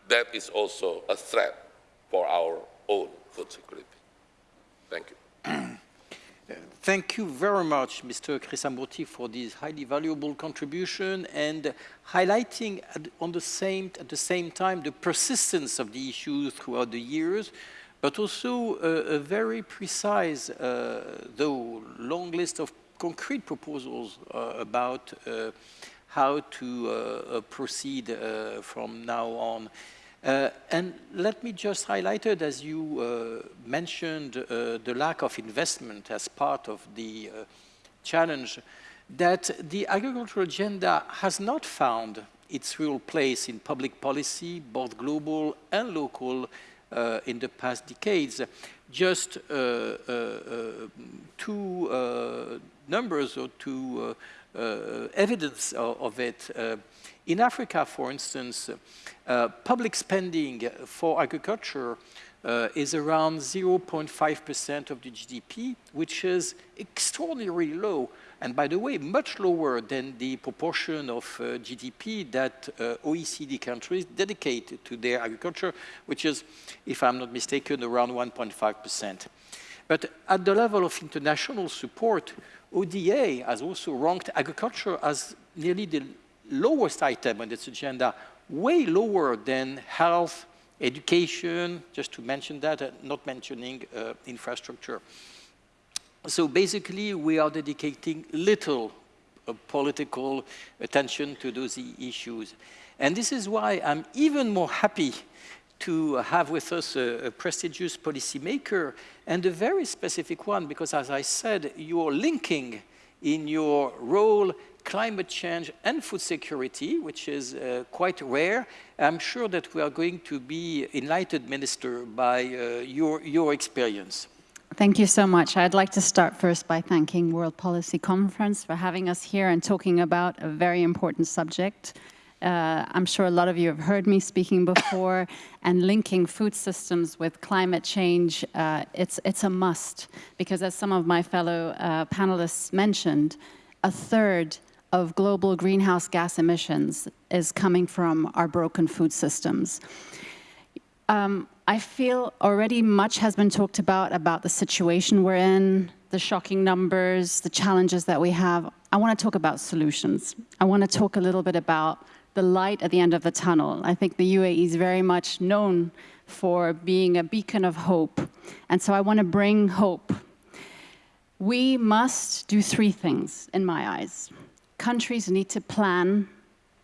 that is also a threat for our own food security. Thank you. Thank you very much, Mr. Krisnamurthi, for this highly valuable contribution and highlighting at, on the same, at the same time the persistence of the issues throughout the years, but also a, a very precise, uh, though long list of concrete proposals uh, about uh, how to proceed from now on. Uh, and let me just highlight it, as you uh, mentioned, uh, the lack of investment as part of the challenge, that the agricultural agenda has not found its real place in public policy, both global and local, in the past decades. Just uh, two numbers or two evidence of, of it. In Africa, for instance, uh, public spending for agriculture uh, is around 0.5% of the GDP, which is extraordinarily low. And by the way, much lower than the proportion of uh, GDP that uh, OECD countries dedicate to their agriculture, which is, if I'm not mistaken, around 1.5%. But at the level of international support, ODA has also ranked agriculture as nearly the lowest item on its agenda, way lower than health, education, just to mention that, uh, not mentioning uh, infrastructure. So basically, we are dedicating little uh, political attention to those issues. And this is why I'm even more happy to have with us a, a prestigious policymaker and a very specific one, because as I said, you're linking in your role climate change and food security, which is uh, quite rare. I'm sure that we are going to be enlightened, Minister, by uh, your, your experience. Thank you so much. I'd like to start first by thanking World Policy Conference for having us here and talking about a very important subject. Uh, I'm sure a lot of you have heard me speaking before, and linking food systems with climate change, uh, it's, it's a must, because as some of my fellow uh, panelists mentioned, a third of global greenhouse gas emissions is coming from our broken food systems. Um, I feel already much has been talked about, about the situation we're in, the shocking numbers, the challenges that we have. I want to talk about solutions. I want to talk a little bit about the light at the end of the tunnel. I think the UAE is very much known for being a beacon of hope. And so I want to bring hope. We must do three things, in my eyes countries need to plan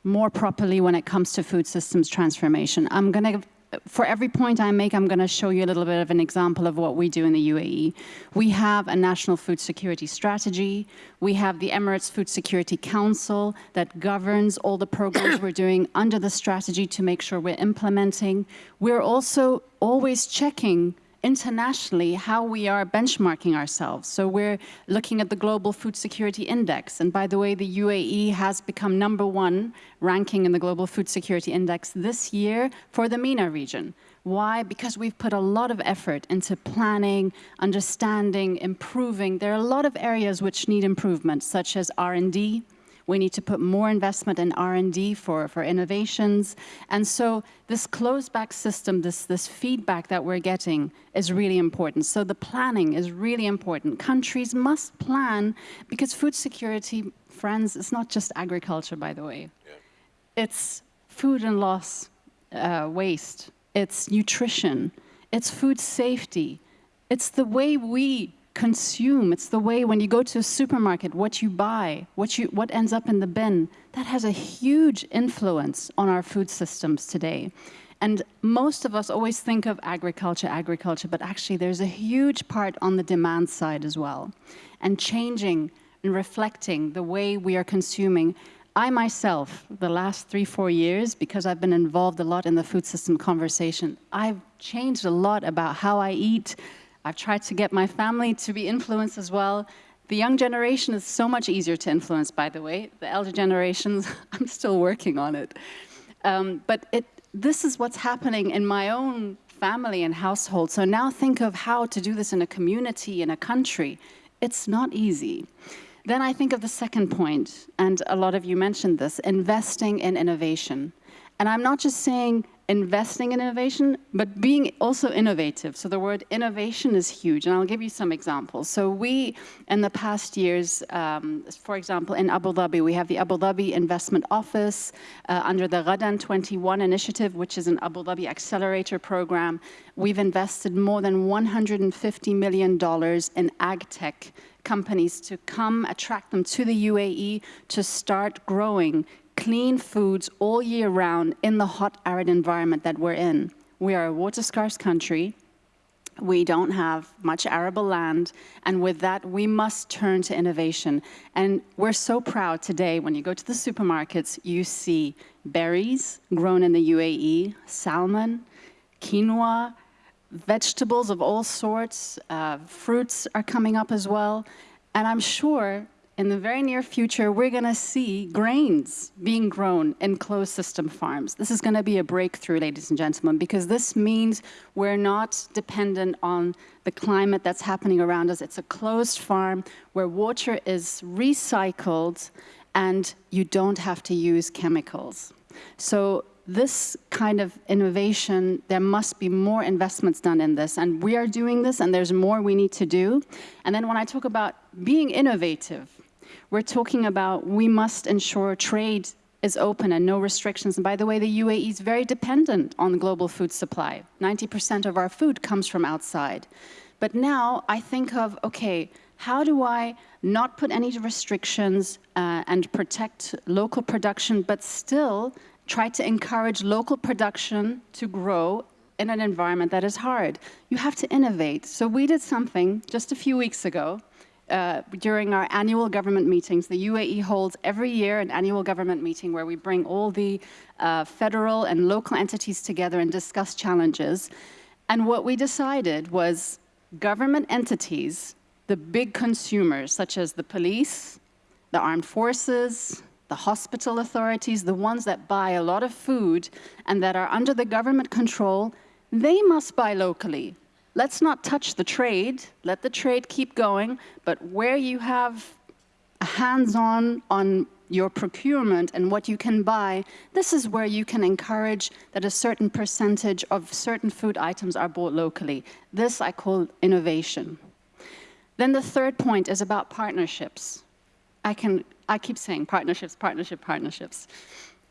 more properly when it comes to food systems transformation. I'm going to for every point I make, I'm going to show you a little bit of an example of what we do in the UAE. We have a national food security strategy. We have the Emirates Food Security Council that governs all the programs we're doing under the strategy to make sure we're implementing. We're also always checking internationally how we are benchmarking ourselves. So we're looking at the Global Food Security Index. And by the way, the UAE has become number one ranking in the Global Food Security Index this year for the MENA region. Why? Because we've put a lot of effort into planning, understanding, improving. There are a lot of areas which need improvement, such as R&D, we need to put more investment in R&D for, for innovations. And so this closed back system, this, this feedback that we're getting is really important. So the planning is really important. Countries must plan because food security, friends, it's not just agriculture, by the way. Yeah. It's food and loss uh, waste. It's nutrition. It's food safety. It's the way we consume. It's the way when you go to a supermarket, what you buy, what, you, what ends up in the bin, that has a huge influence on our food systems today. And most of us always think of agriculture, agriculture, but actually there's a huge part on the demand side as well. And changing and reflecting the way we are consuming. I myself, the last three, four years, because I've been involved a lot in the food system conversation, I've changed a lot about how I eat, I've tried to get my family to be influenced as well. The young generation is so much easier to influence, by the way. The elder generations, I'm still working on it. Um, but it, this is what's happening in my own family and household. So now think of how to do this in a community, in a country. It's not easy. Then I think of the second point, and a lot of you mentioned this, investing in innovation. And I'm not just saying investing in innovation, but being also innovative. So the word innovation is huge, and I'll give you some examples. So we, in the past years, um, for example, in Abu Dhabi, we have the Abu Dhabi Investment Office uh, under the Ghadan 21 initiative, which is an Abu Dhabi accelerator program. We've invested more than $150 million in ag tech companies to come attract them to the UAE to start growing clean foods all year round in the hot, arid environment that we're in. We are a water-scarce country. We don't have much arable land, and with that, we must turn to innovation. And we're so proud today, when you go to the supermarkets, you see berries grown in the UAE, salmon, quinoa, vegetables of all sorts, uh, fruits are coming up as well. And I'm sure in the very near future, we're going to see grains being grown in closed system farms. This is going to be a breakthrough, ladies and gentlemen, because this means we're not dependent on the climate that's happening around us. It's a closed farm where water is recycled and you don't have to use chemicals. So this kind of innovation, there must be more investments done in this. And we are doing this, and there's more we need to do. And then when I talk about being innovative, we're talking about we must ensure trade is open and no restrictions. And by the way, the UAE is very dependent on global food supply. 90% of our food comes from outside. But now I think of, okay, how do I not put any restrictions uh, and protect local production, but still try to encourage local production to grow in an environment that is hard? You have to innovate. So we did something just a few weeks ago uh, during our annual government meetings, the UAE holds every year an annual government meeting where we bring all the uh, federal and local entities together and discuss challenges. And what we decided was government entities, the big consumers, such as the police, the armed forces, the hospital authorities, the ones that buy a lot of food and that are under the government control, they must buy locally let's not touch the trade, let the trade keep going, but where you have hands-on on your procurement and what you can buy, this is where you can encourage that a certain percentage of certain food items are bought locally. This I call innovation. Then the third point is about partnerships. I, can, I keep saying partnerships, partnership, partnerships.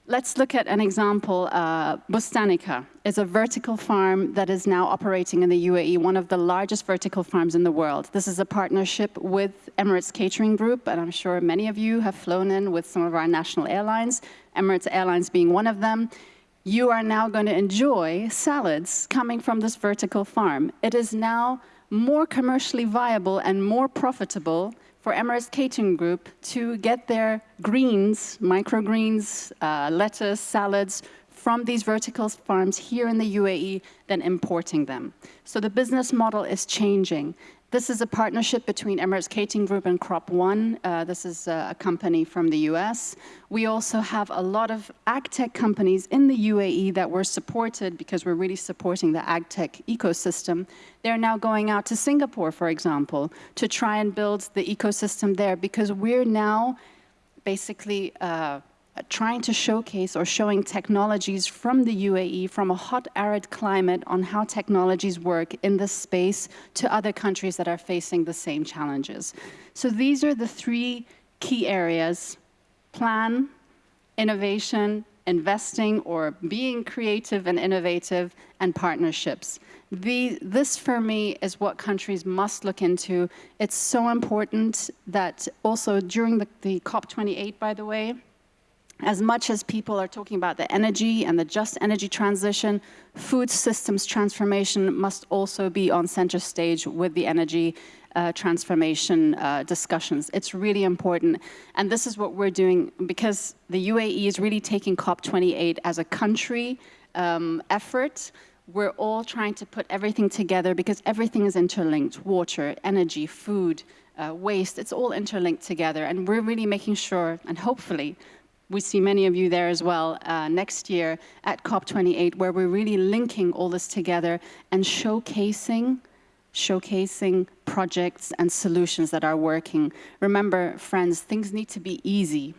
Let's look at an example. Uh, Bustanica is a vertical farm that is now operating in the UAE, one of the largest vertical farms in the world. This is a partnership with Emirates Catering Group, and I'm sure many of you have flown in with some of our national airlines, Emirates Airlines being one of them. You are now going to enjoy salads coming from this vertical farm. It is now more commercially viable and more profitable for Emirates Catering Group to get their greens, microgreens, uh, lettuce, salads from these vertical farms here in the UAE than importing them. So the business model is changing. This is a partnership between Emirates Catering Group and Crop One. Uh, this is a company from the US. We also have a lot of ag tech companies in the UAE that were supported because we're really supporting the ag tech ecosystem. They're now going out to Singapore, for example, to try and build the ecosystem there because we're now basically uh, trying to showcase or showing technologies from the UAE, from a hot, arid climate on how technologies work in this space to other countries that are facing the same challenges. So these are the three key areas, plan, innovation, investing or being creative and innovative, and partnerships. The, this, for me, is what countries must look into. It's so important that also during the, the COP28, by the way, as much as people are talking about the energy and the just energy transition, food systems transformation must also be on center stage with the energy uh, transformation uh, discussions. It's really important. And this is what we're doing because the UAE is really taking COP28 as a country um, effort. We're all trying to put everything together because everything is interlinked, water, energy, food, uh, waste, it's all interlinked together. And we're really making sure, and hopefully, we see many of you there as well uh, next year at COP28, where we're really linking all this together and showcasing showcasing projects and solutions that are working. Remember, friends, things need to be easy.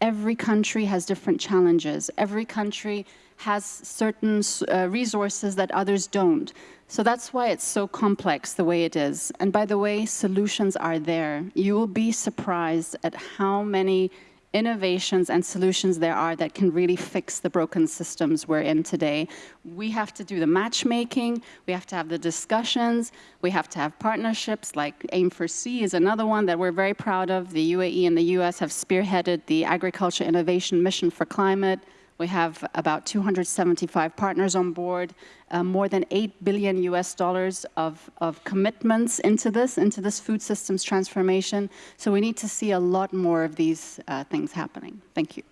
Every country has different challenges. Every country has certain uh, resources that others don't. So that's why it's so complex the way it is. And by the way, solutions are there. You will be surprised at how many innovations and solutions there are that can really fix the broken systems we're in today. We have to do the matchmaking, we have to have the discussions, we have to have partnerships like AIM for C is another one that we're very proud of. The UAE and the US have spearheaded the Agriculture Innovation Mission for Climate. We have about 275 partners on board, uh, more than 8 billion US dollars of, of commitments into this, into this food systems transformation. So we need to see a lot more of these uh, things happening. Thank you.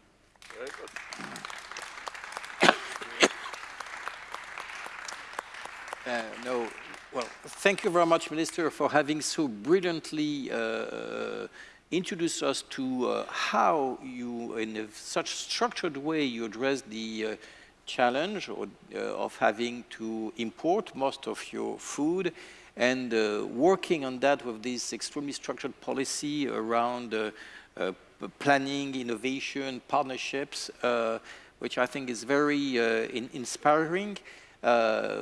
Uh, no, well, thank you very much, Minister, for having so brilliantly uh, introduce us to uh, how you, in such structured way, you address the uh, challenge or, uh, of having to import most of your food and uh, working on that with this extremely structured policy around uh, planning, innovation, partnerships, which I think is very in inspiring. Uh,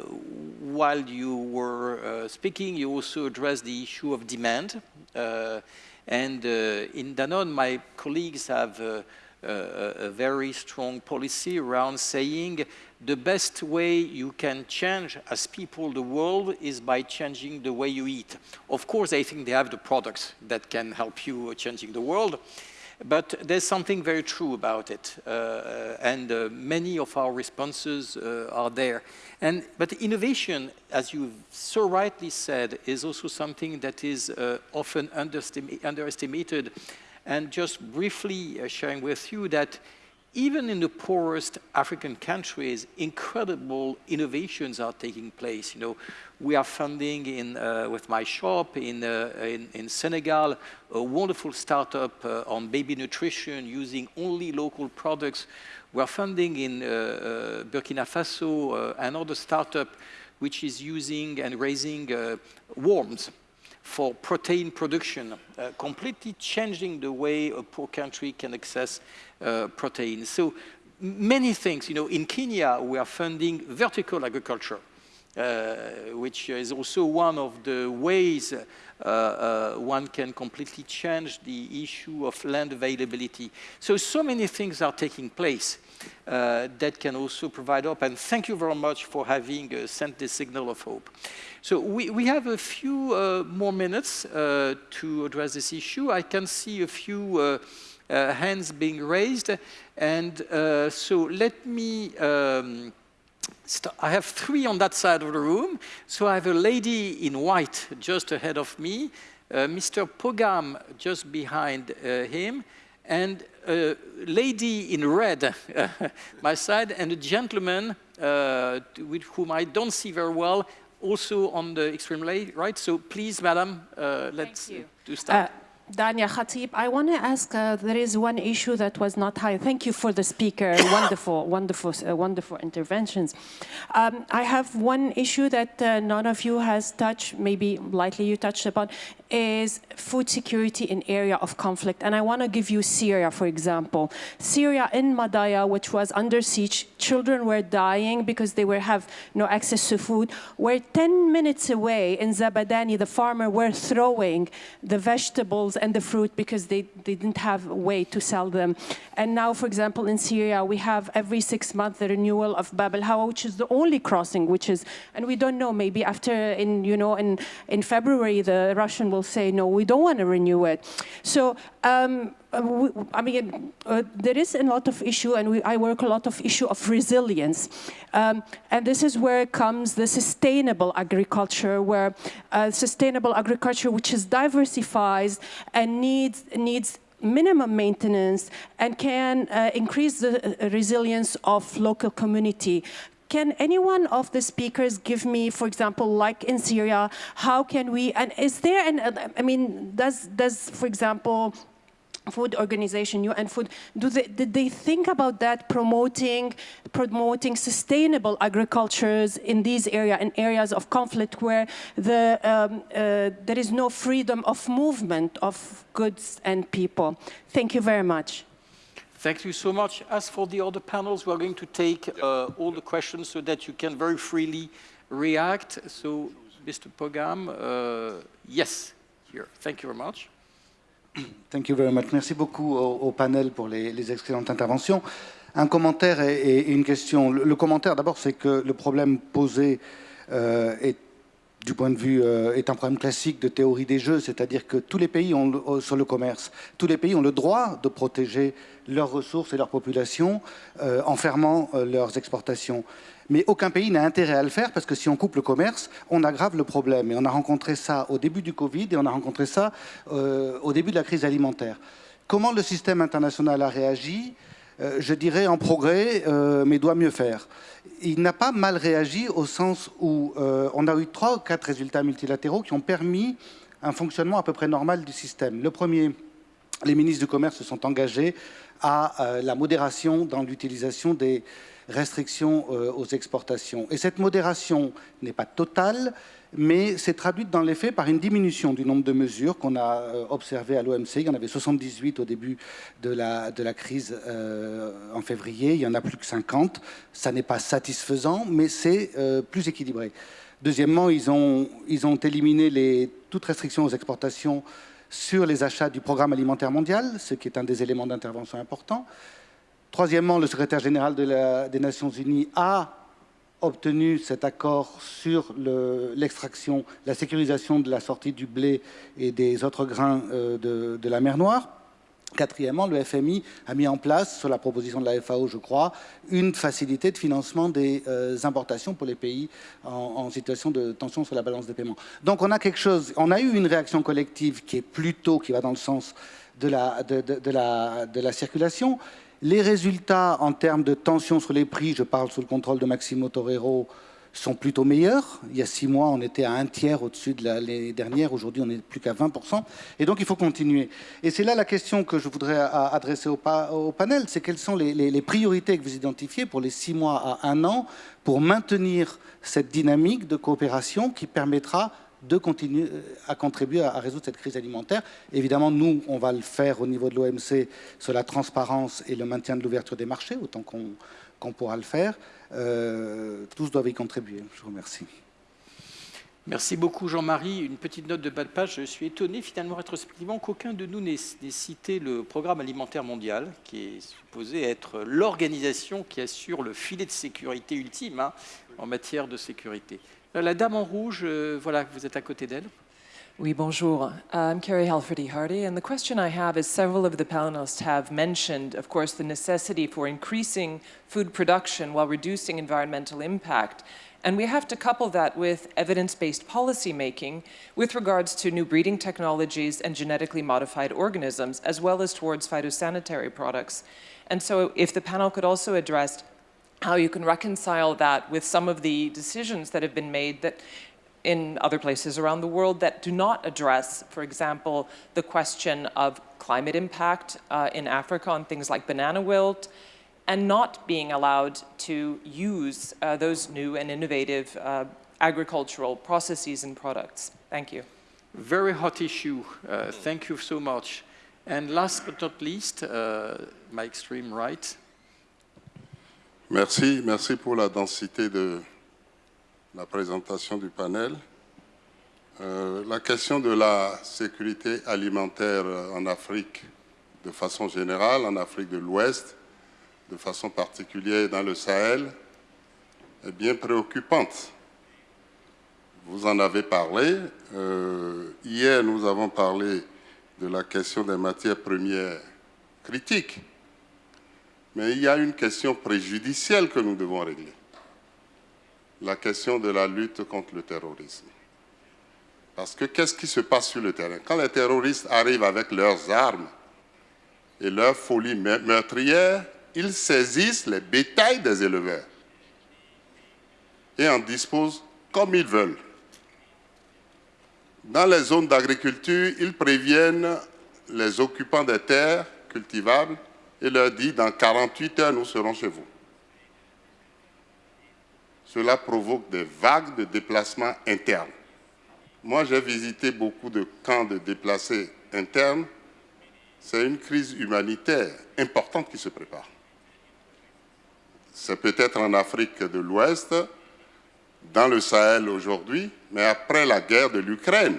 while you were uh, speaking, you also addressed the issue of demand. Uh, and in Danone, my colleagues have a very strong policy around saying the best way you can change as people the world is by changing the way you eat. Of course, I think they have the products that can help you changing the world. But there's something very true about it, uh, and uh, many of our responses uh, are there. And, but innovation, as you so rightly said, is also something that is uh, often underestimated. And just briefly uh, sharing with you that even in the poorest African countries, incredible innovations are taking place. You know, we are funding in, uh, with my shop in, uh, in, in, Senegal, a wonderful startup uh, on baby nutrition using only local products. We are funding in uh, uh, Burkina Faso another startup which is using and raising worms for protein production, uh, completely changing the way a poor country can access uh, protein. So many things, you know, in Kenya, we are funding vertical agriculture, uh, which is also one of the ways uh, uh, one can completely change the issue of land availability. So, so many things are taking place uh, that can also provide hope. And thank you very much for having uh, sent this signal of hope. So we, we have a few uh, more minutes uh, to address this issue. I can see a few uh, uh, hands being raised. And so let me, um, I have three on that side of the room. So I have a lady in white just ahead of me, Mr. Paugam just behind him, and a lady in red my side, and a gentleman uh, with whom I don't see very well, also on the extreme right. So please, madam, uh, let's do start. Uh, Dania Khatib, I want to ask, uh, there is one issue that was not high. Thank you for the speaker, wonderful, wonderful, uh, wonderful interventions. Um, I have one issue that uh, none of you has touched, maybe lightly you touched upon, is food security in area of conflict. And I want to give you Syria, for example. Syria in Madaya, which was under siege, children were dying because they were have no access to food. We're 10 minutes away in Zabadani, the farmer were throwing the vegetables and the fruit because they, they didn't have a way to sell them. And now, for example, in Syria, we have every six months the renewal of Bab el Hawa, which is the only crossing, which is, and we don't know, maybe after in, you know, in, in February, the Russian will say, no, we don't want to renew it. So, um, I mean, uh, there is a lot of issue, and we, I work a lot of issue of resilience. Um, and this is where comes the sustainable agriculture, where uh, sustainable agriculture, which is diversified and needs, needs minimum maintenance and can uh, increase the uh, resilience of local community can any one of the speakers give me, for example, like in Syria, how can we, and is there an, I mean, does, does for example, food organization, UN Food, do they, did they think about that, promoting, promoting sustainable agricultures in these areas, in areas of conflict where the, um, uh, there is no freedom of movement of goods and people? Thank you very much. Thank you so much. As for the other panels, we're going to take uh, all the questions so that you can very freely react. So, Mr. Pogam, uh, yes, here. Thank you very much. Thank you very much. Merci beaucoup au, panel pour les, excellentes interventions. Un commentaire et, une question. Le, commentaire, d'abord, c'est que le problème posé euh, est du point de vue, euh, est un problème classique de théorie des jeux, c'est-à-dire que tous les pays ont, sur le commerce, tous les pays ont le droit de protéger leurs ressources et leur population euh, en fermant leurs exportations. Mais aucun pays n'a intérêt à le faire parce que si on coupe le commerce, on aggrave le problème. Et on a rencontré ça au début du Covid et on a rencontré ça euh, au début de la crise alimentaire. Comment le système international a réagi? euh, Je dirais en progrès, euh, mais doit mieux faire. Il n'a pas mal réagi au sens où on a eu trois ou quatre résultats multilatéraux qui ont permis un fonctionnement à peu près normal du système. Le premier, les ministres du commerce se sont engagés à la modération dans l'utilisation des restrictions euh, aux exportations. Et cette modération n'est pas totale, mais c'est traduite dans les faits par une diminution du nombre de mesures qu'on a euh, observées à l'OMC. Il y en avait 78 au début de la, crise euh, en février, il y en a plus que 50. Ça n'est pas satisfaisant, mais c'est plus équilibré. Deuxièmement, ils ont, ils ont éliminé les, toute restriction aux exportations sur les achats du programme alimentaire mondial, ce qui est un des éléments d'intervention importants. Troisièmement, le secrétaire général des Nations Unies a obtenu cet accord sur l'extraction, la sécurisation de la sortie du blé et des autres grains euh, de, la mer Noire. Quatrièmement, le FMI a mis en place, sur la proposition de la FAO, je crois, une facilité de financement des euh, importations pour les pays en, situation de tension sur la balance des paiements. Donc on a quelque chose, on a eu une réaction collective qui est plutôt, qui va dans le sens de la, de la circulation, les résultats en termes de tension sur les prix, je parle sous le contrôle de Maximo Torero, sont plutôt meilleurs. Il y a six mois, on était à un tiers au-dessus de l'année dernière. Aujourd'hui, on n'est plus qu'à 20%. Et donc, il faut continuer. Et c'est là la question que je voudrais adresser au, panel. C'est quelles sont les, les, priorités que vous identifiez pour les six mois à un an pour maintenir cette dynamique de coopération qui permettra de continuer euh, à contribuer à, résoudre cette crise alimentaire? Évidemment, nous, on va le faire au niveau de l'OMC sur la transparence et le maintien de l'ouverture des marchés, autant qu'on pourra le faire. Euh, tous doivent y contribuer. Je vous remercie. Merci beaucoup Jean-Marie. Une petite note de bas de page. Je suis étonné finalement rétrospectivement qu'aucun de nous n'ait cité le programme alimentaire mondial, qui est supposé être l'organisation qui assure le filet de sécurité ultime hein, en matière de sécurité. Euh, la dame en rouge, euh, voilà, vous êtes à côté d'elle. Oui, bonjour. Uh, I'm Carrie Halferty Hardy, and the question I have is several of the panelists have mentioned, of course, the necessity for increasing food production while reducing environmental impact. And we have to couple that with evidence-based policy making with regards to new breeding technologies and genetically modified organisms, as well as towards phytosanitary products. And so if the panel could also address how you can reconcile that with some of the decisions that have been made that in other places around the world that do not address, for example, the question of climate impact uh, in Africa on things like banana wilt, and not being allowed to use uh, those new and innovative uh, agricultural processes and products. Thank you. Very hot issue. Uh, thank you so much. And last but not least, uh, my extreme right, Merci, merci pour la densité de la présentation du panel. Euh, la question de la sécurité alimentaire en Afrique de façon générale, en Afrique de l'Ouest, de façon particulière dans le Sahel, est bien préoccupante. Vous en avez parlé. Euh, hier, nous avons parlé de la question des matières premières critiques mais il y a une question préjudicielle que nous devons régler. La question de la lutte contre le terrorisme. Parce que qu'est-ce qui se passe sur le terrain? Quand les terroristes arrivent avec leurs armes et leur folie meurtrière, ils saisissent les bétails des éleveurs. et en disposent comme ils veulent. Dans les zones d'agriculture, ils préviennent les occupants des terres cultivables et leur disent dans 48 heures, nous serons chez vous. Cela provoque des vagues de déplacements internes. Moi, j'ai visité beaucoup de camps de déplacés internes. C'est une crise humanitaire importante qui se prépare. C'est peut-être en Afrique de l'Ouest, dans le Sahel aujourd'hui, mais après la guerre de l'Ukraine,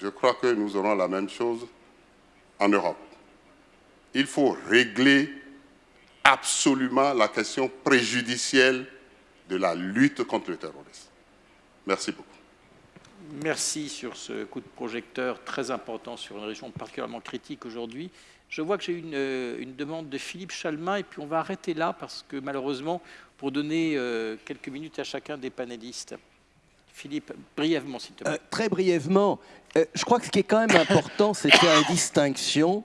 je crois que nous aurons la même chose en Europe. Il faut régler absolument la question préjudicielle de la lutte contre le terrorisme. Merci beaucoup. Merci sur ce coup de projecteur très important sur une région particulièrement critique aujourd'hui. Je vois que j'ai une, euh, une, demande de Philippe Chalmin et puis on va arrêter là parce que malheureusement, pour donner euh, quelques minutes à chacun des panélistes. Philippe, brièvement, s'il te plaît. Euh, très brièvement, je crois que ce qui est quand même important, c'est de faire une distinction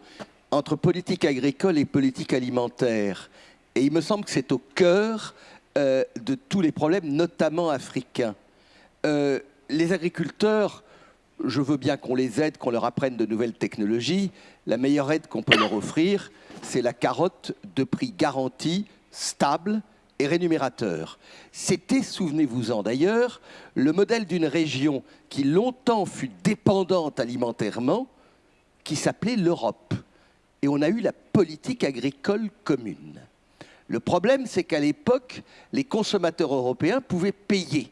entre politique agricole et politique alimentaire. Et il me semble que c'est au cœur de tous les problèmes, notamment africains. les agriculteurs je veux bien qu'on les aide, qu'on leur apprenne de nouvelles technologies. La meilleure aide qu'on peut leur offrir, c'est la carotte de prix garanti, stable et rémunérateur. C'était, souvenez-vous-en d'ailleurs, le modèle d'une région qui longtemps fut dépendante alimentairement, qui s'appelait l'Europe. Et on a eu la politique agricole commune. Le problème, c'est qu'à l'époque, les consommateurs européens pouvaient payer.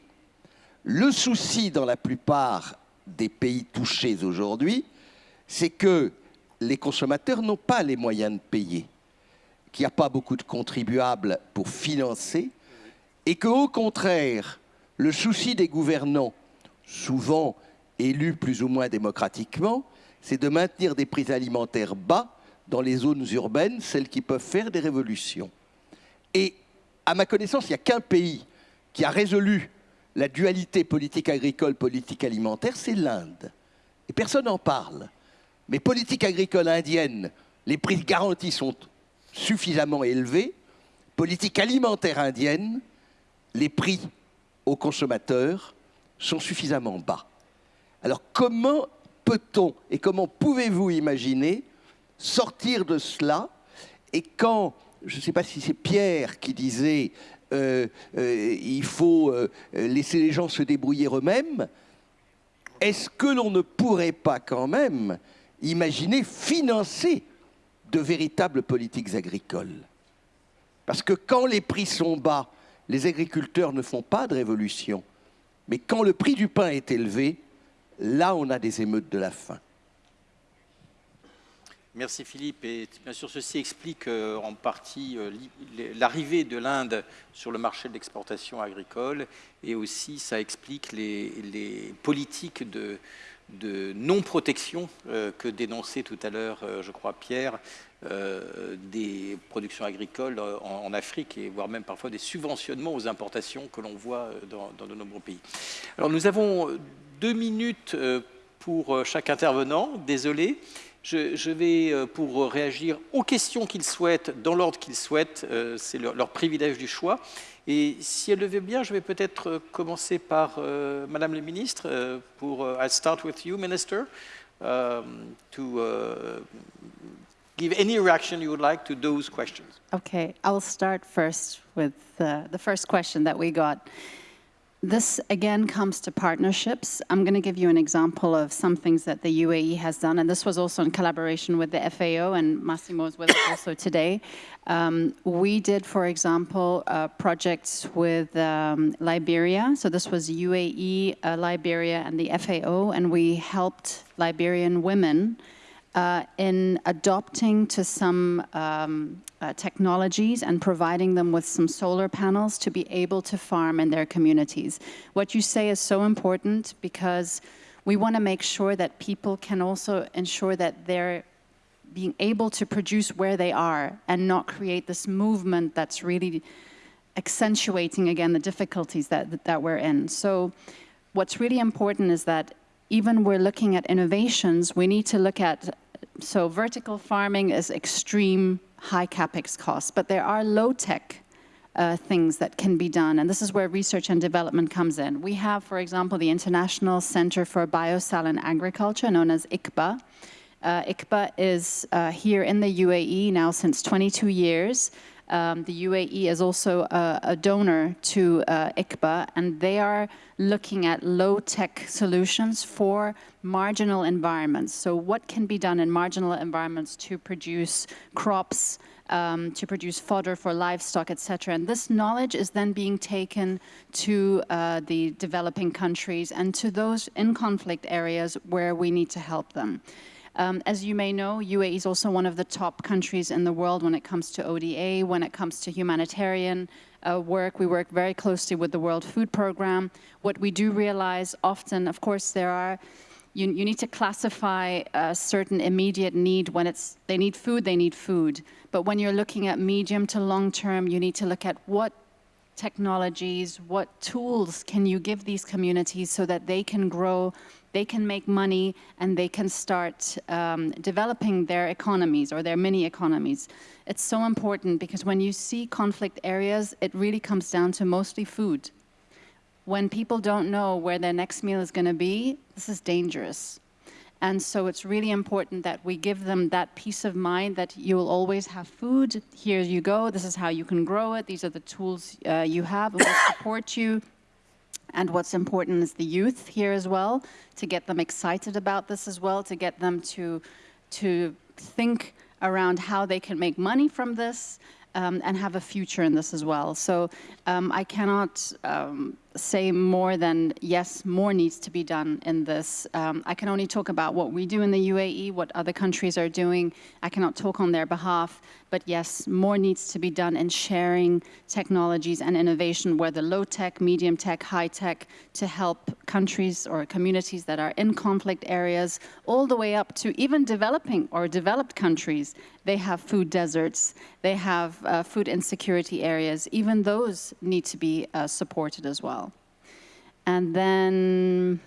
Le souci dans la plupart des pays touchés aujourd'hui, c'est que les consommateurs n'ont pas les moyens de payer, qu'il n'y a pas beaucoup de contribuables pour financer, et qu'au contraire, le souci des gouvernants, souvent élus plus ou moins démocratiquement, c'est de maintenir des prix alimentaires bas dans les zones urbaines, celles qui peuvent faire des révolutions. Et à ma connaissance, il n'y a qu'un pays qui a résolu la dualité politique agricole, politique alimentaire, c'est l'Inde. Et personne n'en parle. Mais politique agricole indienne, les prix garantis sont suffisamment élevés. Politique alimentaire indienne, les prix aux consommateurs sont suffisamment bas. Alors comment peut-on et comment pouvez-vous imaginer sortir de cela? Et quand, je ne sais pas si c'est Pierre qui disait euh, euh, il faut euh, laisser les gens se débrouiller eux-mêmes, est-ce que l'on ne pourrait pas quand même imaginer financer de véritables politiques agricoles? Parce que quand les prix sont bas, les agriculteurs ne font pas de révolution. Mais quand le prix du pain est élevé, là on a des émeutes de la faim. Merci Philippe. Et bien sûr, ceci explique euh, en partie euh, l'arrivée de l'Inde sur le marché de l'exportation agricole et aussi ça explique les, politiques de, non-protection euh, que dénonçait tout à l'heure, je crois, Pierre, des productions agricoles en, Afrique et voire même parfois des subventionnements aux importations que l'on voit dans, dans de nombreux pays. Alors nous avons deux minutes pour chaque intervenant, désolé. Je, vais, euh, pour réagir aux questions qu'ils souhaitent, dans l'ordre qu'ils souhaitent, euh, c'est leur, privilège du choix. Et si elle le veut bien, je vais peut-être euh, commencer par Madame la ministre, pour I'll start with you, Minister, um, to uh, give any reaction you would like to those questions. Okay, I'll start first with uh, the first question that we got. This again comes to partnerships. I'm going to give you an example of some things that the UAE has done, and this was also in collaboration with the FAO, and Maximo is with us also today. Um, we did, for example, uh, projects with um, Liberia. So this was UAE, uh, Liberia, and the FAO, and we helped Liberian women uh, in adopting to some um, uh, technologies and providing them with some solar panels to be able to farm in their communities. What you say is so important because we want to make sure that people can also ensure that they're being able to produce where they are and not create this movement that's really accentuating again the difficulties that, that we're in. So what's really important is that even we're looking at innovations, we need to look at, so vertical farming is extreme high capex costs, but there are low-tech uh, things that can be done. And this is where research and development comes in. We have, for example, the International Center for Biosaline Agriculture, known as ICBA. Uh, ICBA is uh, here in the UAE now since 22 years. Um, the UAE is also a, a donor to uh, ICBA, and they are looking at low-tech solutions for marginal environments. So what can be done in marginal environments to produce crops, um, to produce fodder for livestock, etc. And this knowledge is then being taken to uh, the developing countries and to those in conflict areas where we need to help them. Um, as you may know, UAE is also one of the top countries in the world when it comes to ODA, when it comes to humanitarian uh, work. We work very closely with the World Food Programme. What we do realize often, of course, there are you, you, need to classify a certain immediate need when it's they need food they need food but when you're looking at medium to long term you need to look at what technologies what tools can you give these communities so that they can grow they can make money and they can start um, developing their economies or their mini economies. It's so important because when you see conflict areas, it really comes down to mostly food. When people don't know where their next meal is going to be, this is dangerous. And so it's really important that we give them that peace of mind that you'll always have food. Here you go. This is how you can grow it. These are the tools uh, you have. It will support you. And what's important is the youth here as well, to get them excited about this as well, to get them to, to think around how they can make money from this um, and have a future in this as well. So um, I cannot um, say more than, yes, more needs to be done in this. Um, I can only talk about what we do in the UAE, what other countries are doing. I cannot talk on their behalf, but yes, more needs to be done in sharing technologies and innovation, whether low-tech, medium-tech, high-tech, to help countries or communities that are in conflict areas, all the way up to even developing or developed countries. They have food deserts, they have uh, food insecurity areas. Even those need to be uh, supported as well. And then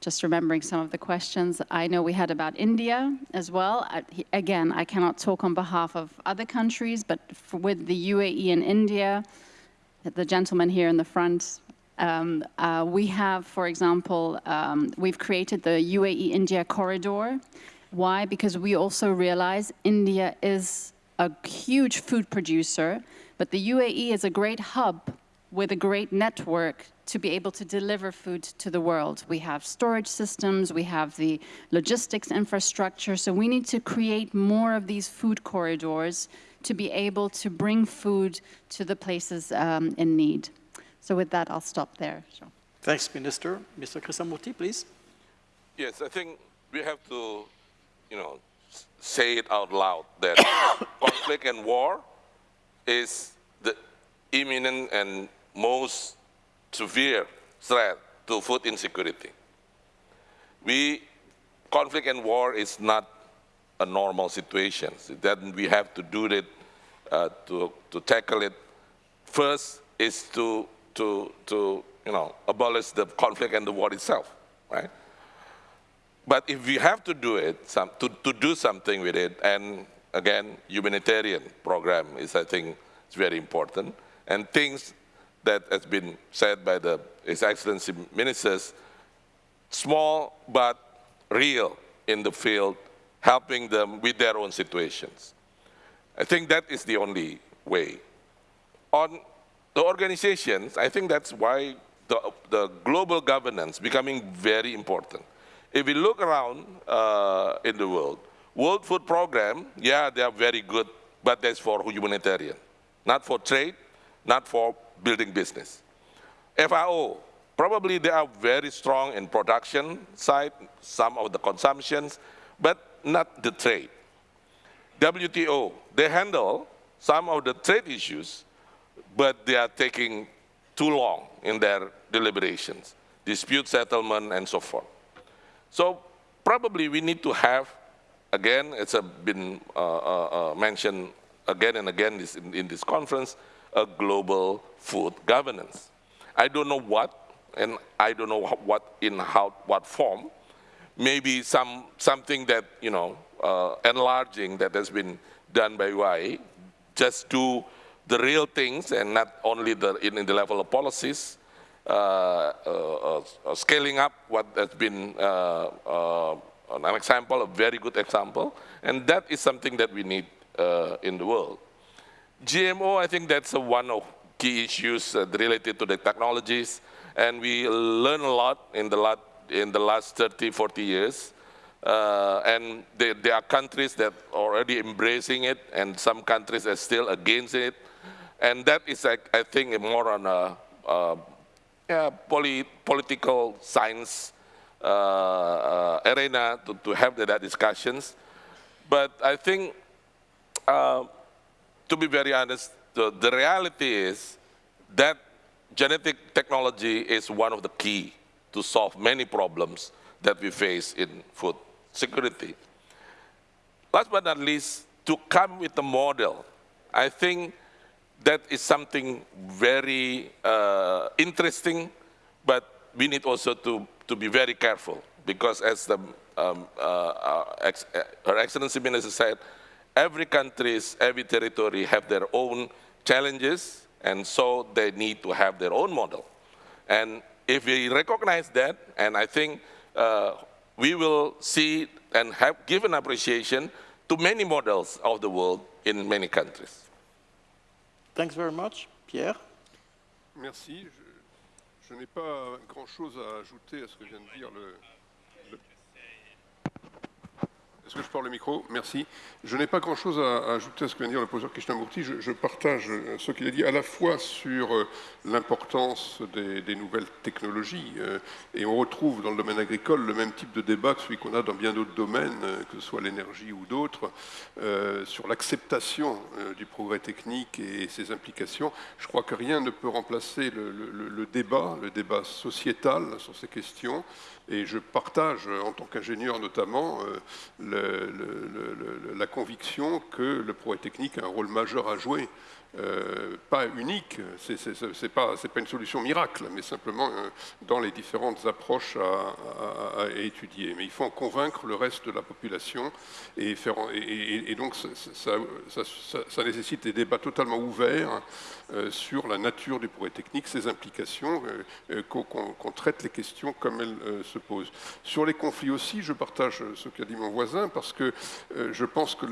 just remembering some of the questions I know we had about India as well. I, again, I cannot talk on behalf of other countries, but with the UAE and India, the gentleman here in the front, um, uh, we have, for example, um, we've created the UAE-India corridor. Why? Because we also realize India is a huge food producer, but the UAE is a great hub with a great network to be able to deliver food to the world. We have storage systems, we have the logistics infrastructure, so we need to create more of these food corridors to be able to bring food to the places um, in need. So with that, I'll stop there. Sure. Thanks, Minister. Mr. Krisnamurthi, please. Yes, I think we have to, you know, say it out loud that conflict and war is the imminent and most severe threat to food insecurity. We, conflict and war is not a normal situation. Then we have to do it, uh, to, to tackle it. First is to, to, to you know, abolish the conflict and the war itself, right? But if we have to do it, some, to, to do something with it, and again, humanitarian program is, I think, is very important, and things that has been said by the His Excellency ministers, small but real in the field, helping them with their own situations. I think that is the only way. On the organizations, I think that's why the, the global governance becoming very important. If we look around uh, in the world, World Food Program, yeah, they are very good, but that's for humanitarian, not for trade, not for building business. FAO, probably they are very strong in production side, some of the consumptions, but not the trade. WTO, they handle some of the trade issues, but they are taking too long in their deliberations, dispute settlement and so forth. So probably we need to have, again, it's been uh, uh, uh, mentioned again and again in, in this conference, a global food governance. I don't know what, and I don't know what in how what form. Maybe some something that you know uh, enlarging that has been done by UI, just do the real things and not only the, in, in the level of policies, uh, uh, uh, scaling up what has been uh, uh, an example, a very good example, and that is something that we need uh, in the world. GMO, I think that's one of key issues related to the technologies, and we learn a lot in the, lot, in the last 30, 40 years. Uh, and there, there, are countries that are already embracing it, and some countries are still against it. And that is, I, I think, more on a, a yeah, poly, political science uh, uh, arena to, to have that discussions. But I think, uh, to be very honest, the, the reality is that genetic technology is one of the key to solve many problems that we face in food security. Last but not least, to come with a model, I think that is something very uh, interesting, but we need also to, to be very careful because as the, um, uh, uh ex Her Excellency Minister said, every country, every territory have their own challenges, and so they need to have their own model. And if we recognize that, and I think uh, we will see and have given appreciation to many models of the world in many countries. Thanks very much. Pierre Merci. Je, je n'ai pas grand-chose à ajouter à ce que vient de dire le, Est-ce que je parle le micro Merci. Je n'ai pas grand-chose à, ajouter à ce que vient de dire le professeur Krishnamurti. Je, je partage ce qu'il a dit à la fois sur euh, l'importance des, nouvelles technologies, euh, et on retrouve dans le domaine agricole le même type de débat que celui qu'on a dans bien d'autres domaines, euh, que ce soit l'énergie ou d'autres, sur l'acceptation du progrès technique et ses implications. Je crois que rien ne peut remplacer le débat, le débat sociétal sur ces questions. Et je partage, en tant qu'ingénieur notamment, euh, la conviction que le progrès technique a un rôle majeur à jouer euh, pas unique, ce n'est pas, une solution miracle, mais simplement euh, dans les différentes approches à, étudier. Mais il faut en convaincre le reste de la population et, faire, et, donc ça, nécessite des débats totalement ouverts euh, sur la nature du progrès technique, ses implications, qu'on traite les questions comme elles se posent. Sur les conflits aussi, je partage ce qu'a dit mon voisin, parce que je pense que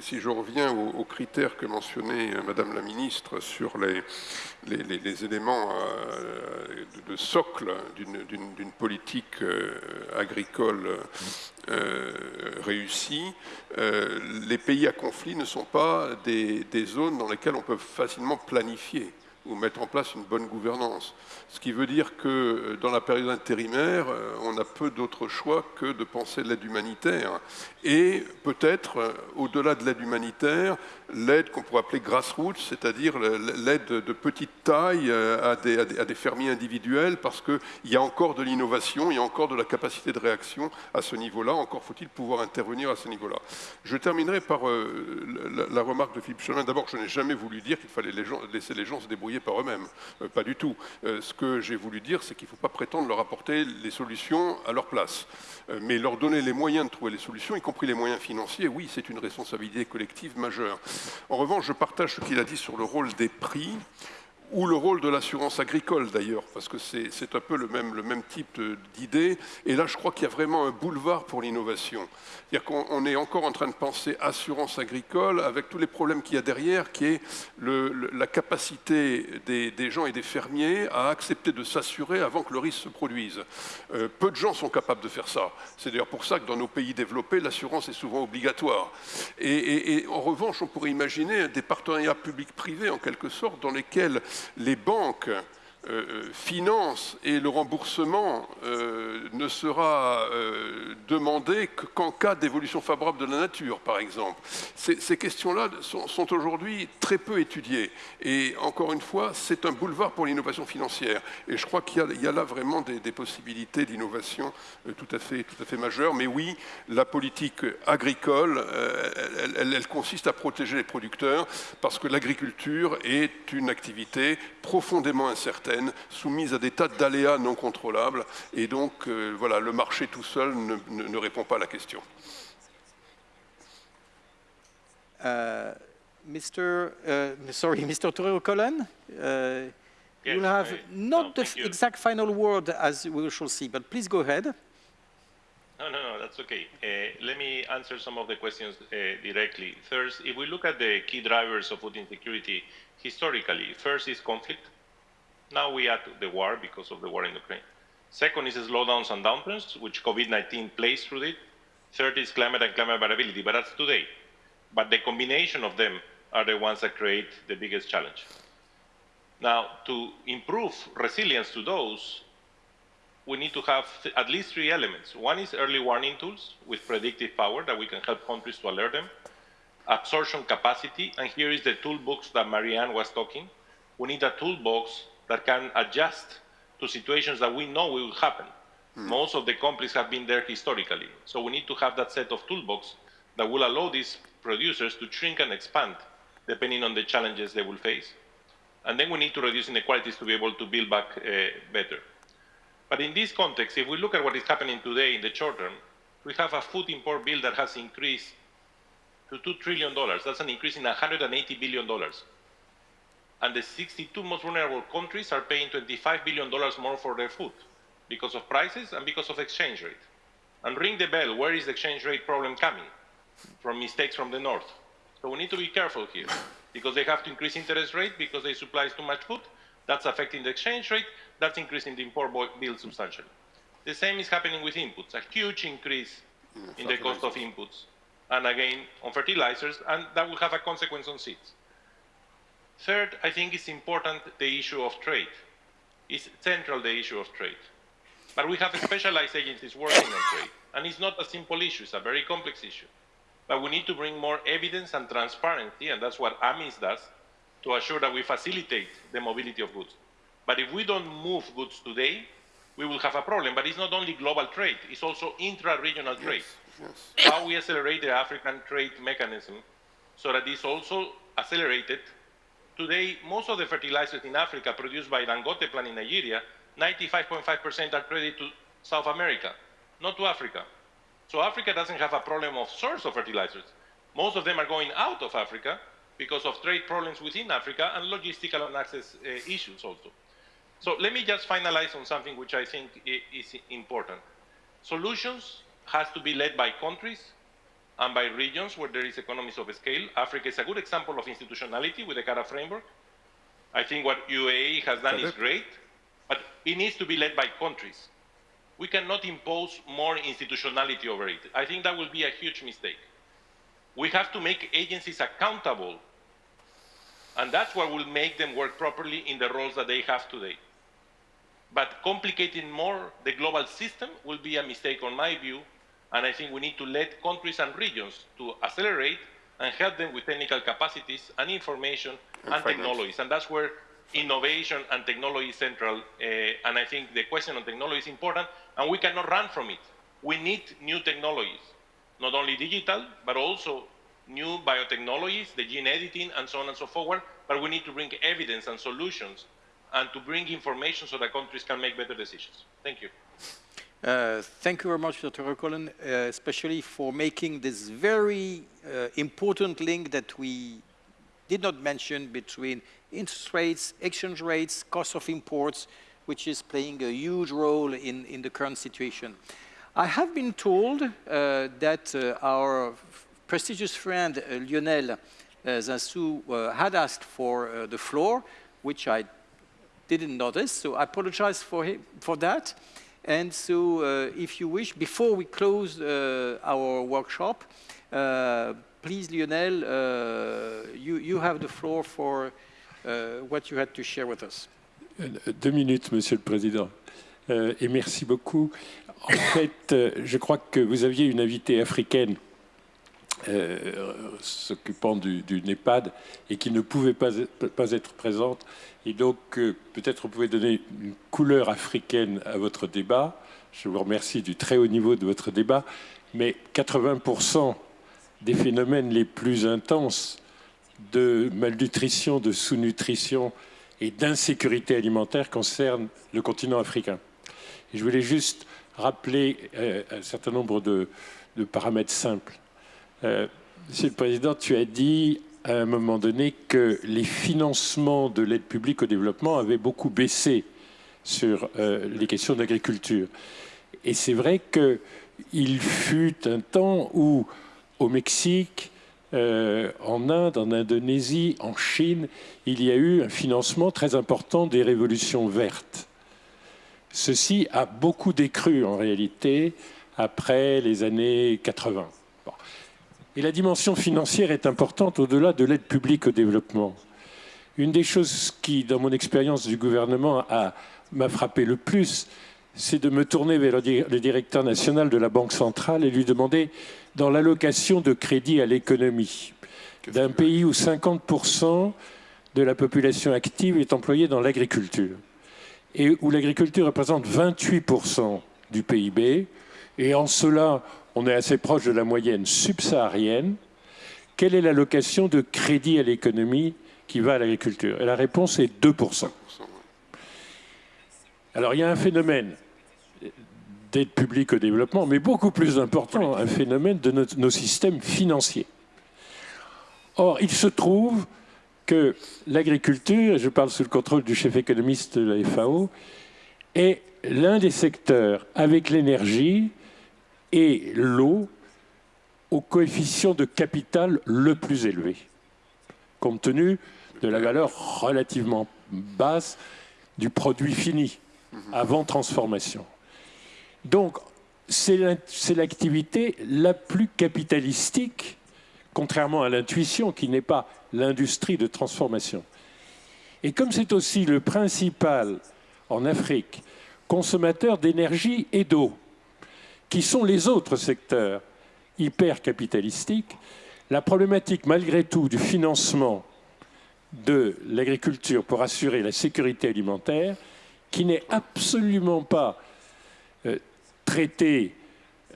si je reviens aux critères que mentionnait euh, Madame la Ministre sur les, éléments euh, de, socle d'une politique euh, agricole réussie, les pays à conflit ne sont pas des zones dans lesquelles on peut facilement planifier ou mettre en place une bonne gouvernance. Ce qui veut dire que euh, dans la période intérimaire, euh, on a peu d'autres choix que de penser l'aide humanitaire. Et peut-être, euh, au-delà de l'aide humanitaire, l'aide qu'on pourrait appeler grassroots, c'est-à-dire l'aide de petite taille à des, fermiers individuels, parce qu'il y a encore de l'innovation, il y a encore de la capacité de réaction à ce niveau-là, encore faut-il pouvoir intervenir à ce niveau-là. Je terminerai par la, remarque de Philippe Chemin. D'abord, je n'ai jamais voulu dire qu'il fallait laisser les gens se débrouiller par eux-mêmes, pas du tout. ce que j'ai voulu dire, c'est qu'il ne faut pas prétendre leur apporter les solutions à leur place. Euh, mais leur donner les moyens de trouver les solutions, y compris les moyens financiers, oui, c'est une responsabilité collective majeure. En revanche, je partage ce qu'il a dit sur le rôle des prix ou le rôle de l'assurance agricole d'ailleurs, parce que c'est un peu le même, type d'idée. Et là, je crois qu'il y a vraiment un boulevard pour l'innovation. C'est-à-dire qu'on est encore en train de penser assurance agricole avec tous les problèmes qu'il y a derrière, qui est la capacité des, gens et des fermiers à accepter de s'assurer avant que le risque se produise. Euh, peu de gens sont capables de faire ça. C'est d'ailleurs pour ça que dans nos pays développés, l'assurance est souvent obligatoire. Et, et en revanche, on pourrait imaginer des partenariats publics-privés, en quelque sorte, dans lesquels les banques finance et le remboursement euh, ne sera demandé qu'en cas d'évolution favorable de la nature, par exemple. Ces, questions-là sont, aujourd'hui très peu étudiées. Et encore une fois, c'est un boulevard pour l'innovation financière. Et je crois qu'il y, a là vraiment des, possibilités d'innovation tout, à fait, majeures. Mais oui, la politique agricole, elle consiste à protéger les producteurs parce que l'agriculture est une activité profondément incertaine soumise à des tas d'aléas non contrôlables. Et donc, euh, voilà, le marché tout seul ne, répond pas à la question. Euh, Mr. Uh, sorry, Mr. Torero Colon, uh, yes, you'll have I, not no, the you. exact final word as we shall see, but please go ahead. No, no, no, that's okay. Uh, let me answer some of the questions uh, directly. First, if we look at the key drivers of food insecurity historically, first is conflict. Now we add the war because of the war in Ukraine. Second is slowdowns and downturns, which COVID-19 plays through it. Third is climate and climate variability, but that's today. But the combination of them are the ones that create the biggest challenge. Now, to improve resilience to those, we need to have at least three elements. One is early warning tools with predictive power that we can help countries to alert them. Absorption capacity, and here is the toolbox that Mariam was talking. We need a toolbox that can adjust to situations that we know will happen. Most of the conflicts have been there historically. So we need to have that set of toolbox that will allow these producers to shrink and expand depending on the challenges they will face. And then we need to reduce inequalities to be able to build back uh, better. But in this context, if we look at what is happening today in the short term, we have a food import bill that has increased to $2 trillion. That's an increase in $180 billion. And the 62 most vulnerable countries are paying $25 billion more for their food because of prices and because of exchange rate. And ring the bell, where is the exchange rate problem coming? From mistakes from the north. So we need to be careful here because they have to increase interest rate because they supply too much food. That's affecting the exchange rate. That's increasing the import bill substantially. The same is happening with inputs, a huge increase mm, in the cost of inputs. And again, on fertilizers, and that will have a consequence on seeds. Third, I think it's important the issue of trade. It's central, the issue of trade. But we have specialized agencies working on trade. And it's not a simple issue, it's a very complex issue. But we need to bring more evidence and transparency, and that's what AMIS does, to assure that we facilitate the mobility of goods. But if we don't move goods today, we will have a problem. But it's not only global trade, it's also intra-regional trade. Yes. How we accelerate the African trade mechanism so that it's also accelerated. Today, most of the fertilizers in Africa produced by Dangote plant in Nigeria, 95.5% are credited to South America, not to Africa. So Africa doesn't have a problem of source of fertilizers. Most of them are going out of Africa because of trade problems within Africa and logistical and access uh, issues also. So let me just finalize on something which I think is important. Solutions has to be led by countries and by regions where there is economies of scale. Africa is a good example of institutionality with the CARA framework. I think what UAE has done is great, but it needs to be led by countries. We cannot impose more institutionality over it. I think that will be a huge mistake. We have to make agencies accountable, and that's what will make them work properly in the roles that they have today. But complicating more the global system will be a mistake on my view, and I think we need to let countries and regions to accelerate and help them with technical capacities and information and, And technologies. And that's where innovation and technology is central. Uh, and I think the question on technology is important, and we cannot run from it. We need new technologies, not only digital, but also new biotechnologies, the gene editing, and so on and so forth. But we need to bring evidence and solutions and to bring information so that countries can make better decisions. Thank you. Uh, thank you very much, Dr. Rokolen, uh, especially for making this very uh, important link that we did not mention between interest rates, exchange rates, cost of imports, which is playing a huge role in, in the current situation. I have been told uh, that uh, our prestigious friend Lionel Zinsou uh, had asked for the floor, which I didn't notice, so I apologize for, him, for that. And so, uh, if you wish, before we close uh, our workshop, uh, please, Lionel, you, you have the floor for what you had to share with us. Deux minutes, Monsieur le Président. Euh, et merci beaucoup. En fait, euh, je crois que vous aviez une invitée africaine euh, s'occupant du, du NEPAD et qui ne pouvait pas, être présente. Et donc, euh, peut-être vous pouvez donner une couleur africaine à votre débat. Je vous remercie du très haut niveau de votre débat. Mais 80% des phénomènes les plus intenses de malnutrition, de sous-nutrition et d'insécurité alimentaire concernent le continent africain. Et je voulais juste rappeler euh, un certain nombre de, de paramètres simples. Euh, Monsieur le Président, tu as dit à un moment donné que les financements de l'aide publique au développement avaient beaucoup baissé sur euh, les questions d'agriculture. Et c'est vrai qu'il fut un temps où, au Mexique, euh, en Inde, en Indonésie, en Chine, il y a eu un financement très important des révolutions vertes. Ceci a beaucoup décru en réalité après les années 80. Et la dimension financière est importante au-delà de l'aide publique au développement. Une des choses qui, dans mon expérience du gouvernement, m'a frappé le plus, c'est de me tourner vers le directeur national de la Banque centrale et lui demander, dans l'allocation de crédit à l'économie d'un pays où 50% de la population active est employée dans l'agriculture et où l'agriculture représente 28% du PIB, et en cela, on est assez proche de la moyenne subsaharienne, quelle est l'allocation de crédit à l'économie qui va à l'agriculture? Et la réponse est 2%. Alors il y a un phénomène d'aide publique au développement, mais beaucoup plus important, un phénomène de nos, systèmes financiers. Or, il se trouve que l'agriculture, je parle sous le contrôle du chef économiste de la FAO, est l'un des secteurs avec l'énergie et l'eau au coefficient de capital le plus élevé, compte tenu de la valeur relativement basse du produit fini avant transformation. Donc, c'est l'activité la plus capitalistique, contrairement à l'intuition qui n'est pas l'industrie de transformation. Et comme c'est aussi le principal, en Afrique, consommateur d'énergie et d'eau, qui sont les autres secteurs hyper capitalistiques, la problématique malgré tout du financement de l'agriculture pour assurer la sécurité alimentaire, qui n'est absolument pas euh, traitée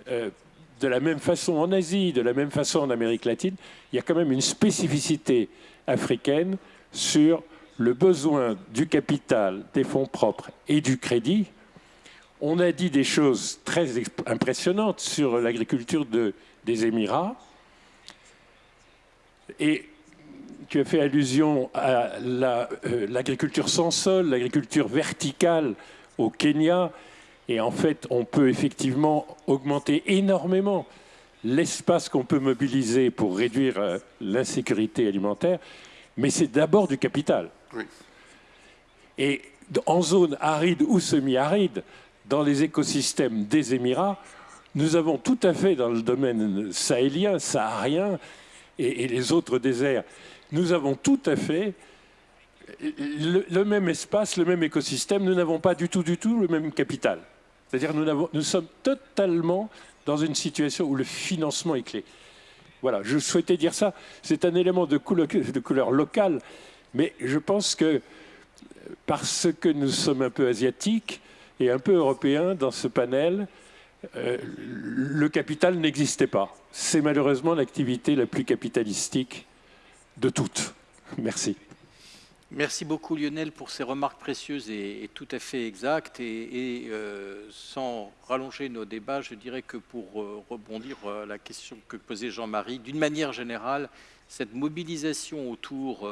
euh, de la même façon en Asie, de la même façon en Amérique latine, il y a quand même une spécificité africaine sur le besoin du capital, des fonds propres et du crédit on a dit des choses très impressionnantes sur l'agriculture des Émirats. Et tu as fait allusion à euh, l'agriculture sans sol, l'agriculture verticale au Kenya. Et en fait, on peut effectivement augmenter énormément l'espace qu'on peut mobiliser pour réduire euh, l'insécurité alimentaire, mais c'est d'abord du capital. Et en zone aride ou semi-aride, dans les écosystèmes des Émirats, nous avons tout à fait dans le domaine sahélien, saharien et, les autres déserts, nous avons tout à fait le, même espace, le même écosystème, nous n'avons pas du tout, du tout le même capital. C'est-à-dire nous, nous sommes totalement dans une situation où le financement est clé. Voilà, je souhaitais dire ça. C'est un élément de couleur, de couleur locale, mais je pense que parce que nous sommes un peu asiatiques, et un peu européen dans ce panel, euh, le capital n'existait pas. C'est malheureusement l'activité la plus capitalistique de toutes. Merci. Merci beaucoup Lionel pour ces remarques précieuses et, tout à fait exactes. Et, euh, sans rallonger nos débats, je dirais que pour euh, rebondir à la question que posait Jean-Marie, d'une manière générale, cette mobilisation autour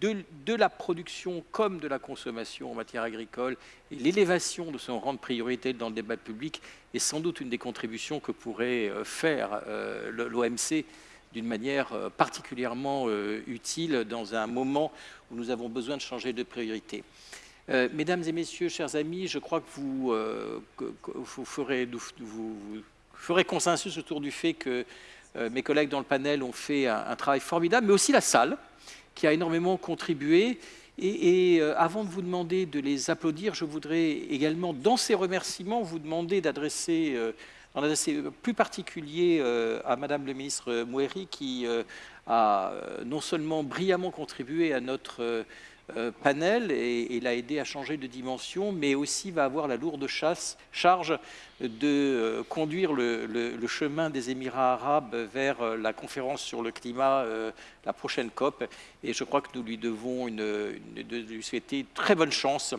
de, la production comme de la consommation en matière agricole et l'élévation de son rang de priorité dans le débat public est sans doute une des contributions que pourrait euh, faire euh, l'OMC d'une manière euh, particulièrement utile dans un moment où nous avons besoin de changer de priorité. mesdames et messieurs, chers amis, je crois que vous, ferez, consensus autour du fait que mes collègues dans le panel ont fait un travail formidable, mais aussi la salle qui a énormément contribué. Et, euh, avant de vous demander de les applaudir, je voudrais également, dans ces remerciements, vous demander d'adresser, euh, en adresser plus particulier euh, à Madame le ministre Moueri, qui a non seulement brillamment contribué à notre euh, panel et, l'a aidé à changer de dimension, mais aussi va avoir la lourde charge de euh, conduire le, chemin des Émirats arabes vers euh, la conférence sur le climat, la prochaine COP. Et je crois que nous lui devons une, de lui souhaiter très bonne chance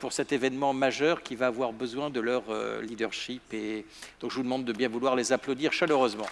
pour cet événement majeur qui va avoir besoin de leur leadership. Et donc je vous demande de bien vouloir les applaudir chaleureusement.